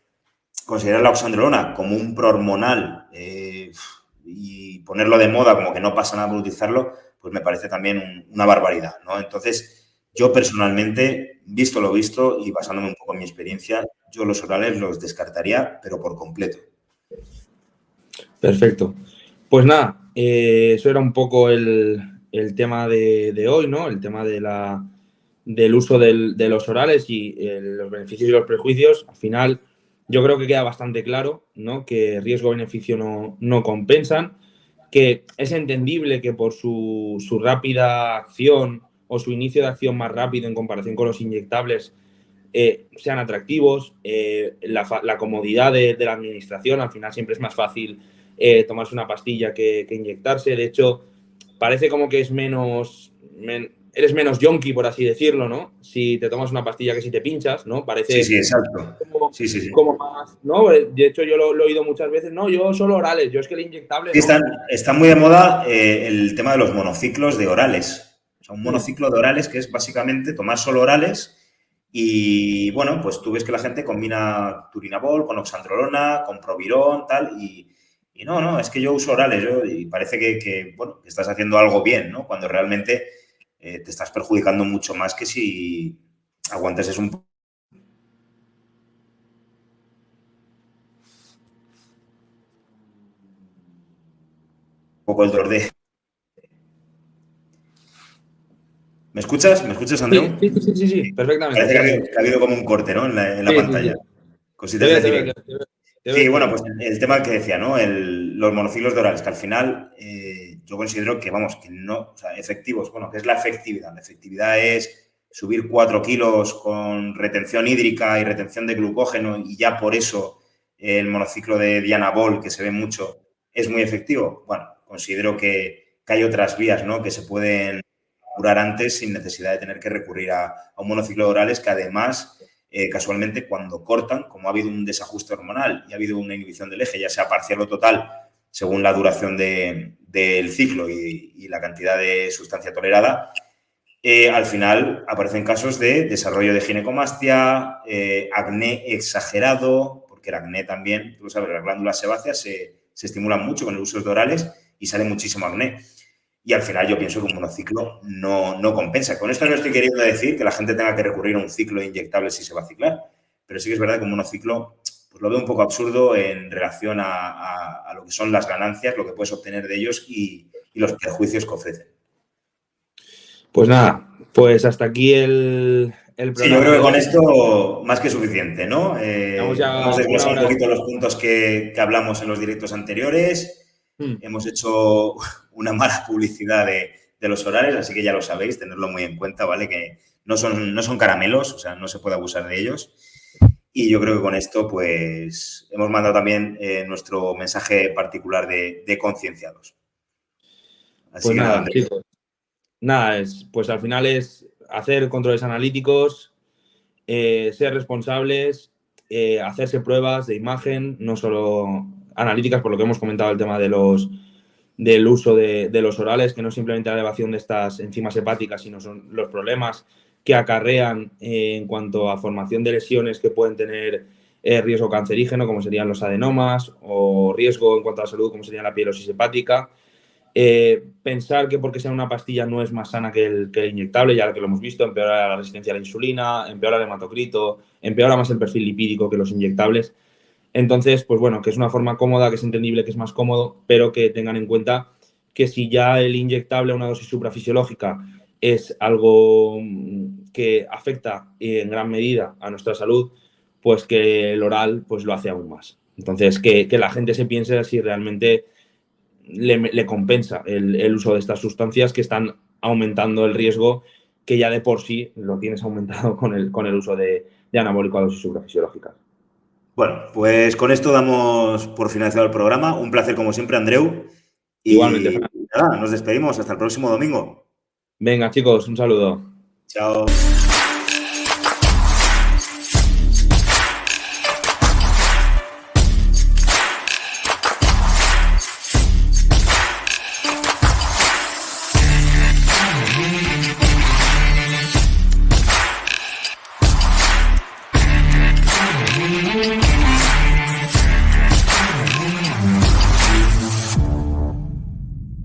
considerar la oxandrolona como un prohormonal eh, y ponerlo de moda como que no pasa nada por utilizarlo, pues me parece también una barbaridad, ¿no? Entonces, yo personalmente, visto lo visto y basándome un poco en mi experiencia, yo los orales los descartaría, pero por completo. Perfecto. Pues nada, eh, eso era un poco el, tema de, hoy, ¿no? El tema de la, del uso de los orales y eh, los beneficios y los prejuicios. Al final, yo creo que queda bastante claro, ¿no? Que riesgo-beneficio no, no compensan que es entendible que por su, rápida acción o su inicio de acción más rápido en comparación con los inyectables eh, sean atractivos, eh, la, comodidad de, la administración, al final siempre es más fácil eh, tomarse una pastilla que, inyectarse, de hecho parece como que es menos, eres menos yonki, por así decirlo, ¿no? Si te tomas una pastilla que si te pinchas, ¿no? Parece sí, sí, exacto. Como, sí, sí, como más, ¿no? De hecho, yo lo, he oído muchas veces, no, yo solo orales, yo es que el inyectable... Están, está muy de moda el tema de los monociclos de orales. O sea, un monociclo de orales que es básicamente tomar solo orales y, bueno, pues tú ves que la gente combina turinabol con oxandrolona, con provirón, tal, y... Y no, no, es que yo uso orales yo, y parece que, bueno, estás haciendo algo bien, ¿no? Cuando realmente eh, te estás perjudicando mucho más que si aguantes es un poco el dolor de... ¿Me escuchas? ¿Me escuchas, Andreu? Sí, sí, sí, sí, perfectamente. Parece que ha, habido, como un corte, ¿no? En la, pantalla. Cositas de Sí, bueno, pues el tema que decía, ¿no? los monociclos de orales, que al final eh, yo considero que, vamos, que no, o sea, efectivos, bueno, que es la efectividad. La efectividad es subir 4 kilos con retención hídrica y retención de glucógeno y ya por eso el monociclo de Diana Ball, que se ve mucho, es muy efectivo. Bueno, considero que, hay otras vías, ¿no? Que se pueden curar antes sin necesidad de tener que recurrir a, un monociclo de orales que además eh, casualmente cuando cortan, como ha habido un desajuste hormonal y ha habido una inhibición del eje, ya sea parcial o total, según la duración del ciclo y, la cantidad de sustancia tolerada, eh, al final aparecen casos de desarrollo de ginecomastia, eh, acné exagerado, porque el acné también, tú sabes, las glándulas sebáceas se, se estimulan mucho con el uso de orales y sale muchísimo acné y al final yo pienso que un monociclo no, no compensa. Con esto no estoy queriendo decir que la gente tenga que recurrir a un ciclo inyectable si se va a ciclar, pero sí que es verdad que un monociclo pues lo veo un poco absurdo en relación a, lo que son las ganancias, lo que puedes obtener de ellos y, los perjuicios que ofrecen. Pues nada, pues hasta aquí el, el Sí, yo creo que con esto más que suficiente, ¿no? Eh, hemos desglosado un poquito los puntos que, que hablamos en los directos anteriores. Hmm. Hemos hecho una mala publicidad de, los horarios, así que ya lo sabéis, tenerlo muy en cuenta, ¿vale? Que no son, no son caramelos, o sea, no se puede abusar de ellos. Y yo creo que con esto, pues, hemos mandado también eh, nuestro mensaje particular de, concienciados. Así pues que nada, chicos. Nada, es, pues al final es hacer controles analíticos, eh, ser responsables, eh, hacerse pruebas de imagen, no solo analíticas, por lo que hemos comentado el tema de los del uso de, los orales, que no es simplemente la elevación de estas enzimas hepáticas, sino son los problemas que acarrean en cuanto a formación de lesiones que pueden tener eh, riesgo cancerígeno, como serían los adenomas, o riesgo en cuanto a la salud, como sería la pilosis hepática. Eh, pensar que porque sea una pastilla no es más sana que el, que el inyectable, ya que lo hemos visto, empeora la resistencia a la insulina, empeora el hematocrito, empeora más el perfil lipídico que los inyectables. Entonces, pues bueno, que es una forma cómoda, que es entendible, que es más cómodo, pero que tengan en cuenta que si ya el inyectable a una dosis suprafisiológica es algo mm, que afecta en gran medida a nuestra salud, pues que el oral pues lo hace aún más. Entonces, que, la gente se piense si realmente le, compensa el, uso de estas sustancias que están aumentando el riesgo que ya de por sí lo tienes aumentado con el, con el uso de, de anabólico a dosis suprafisiológicas. Bueno, pues con esto damos por finalizado el programa. Un placer como siempre, Andreu. Y Igualmente, nada, nos despedimos. Hasta el próximo domingo. Venga, chicos, un saludo. Chao.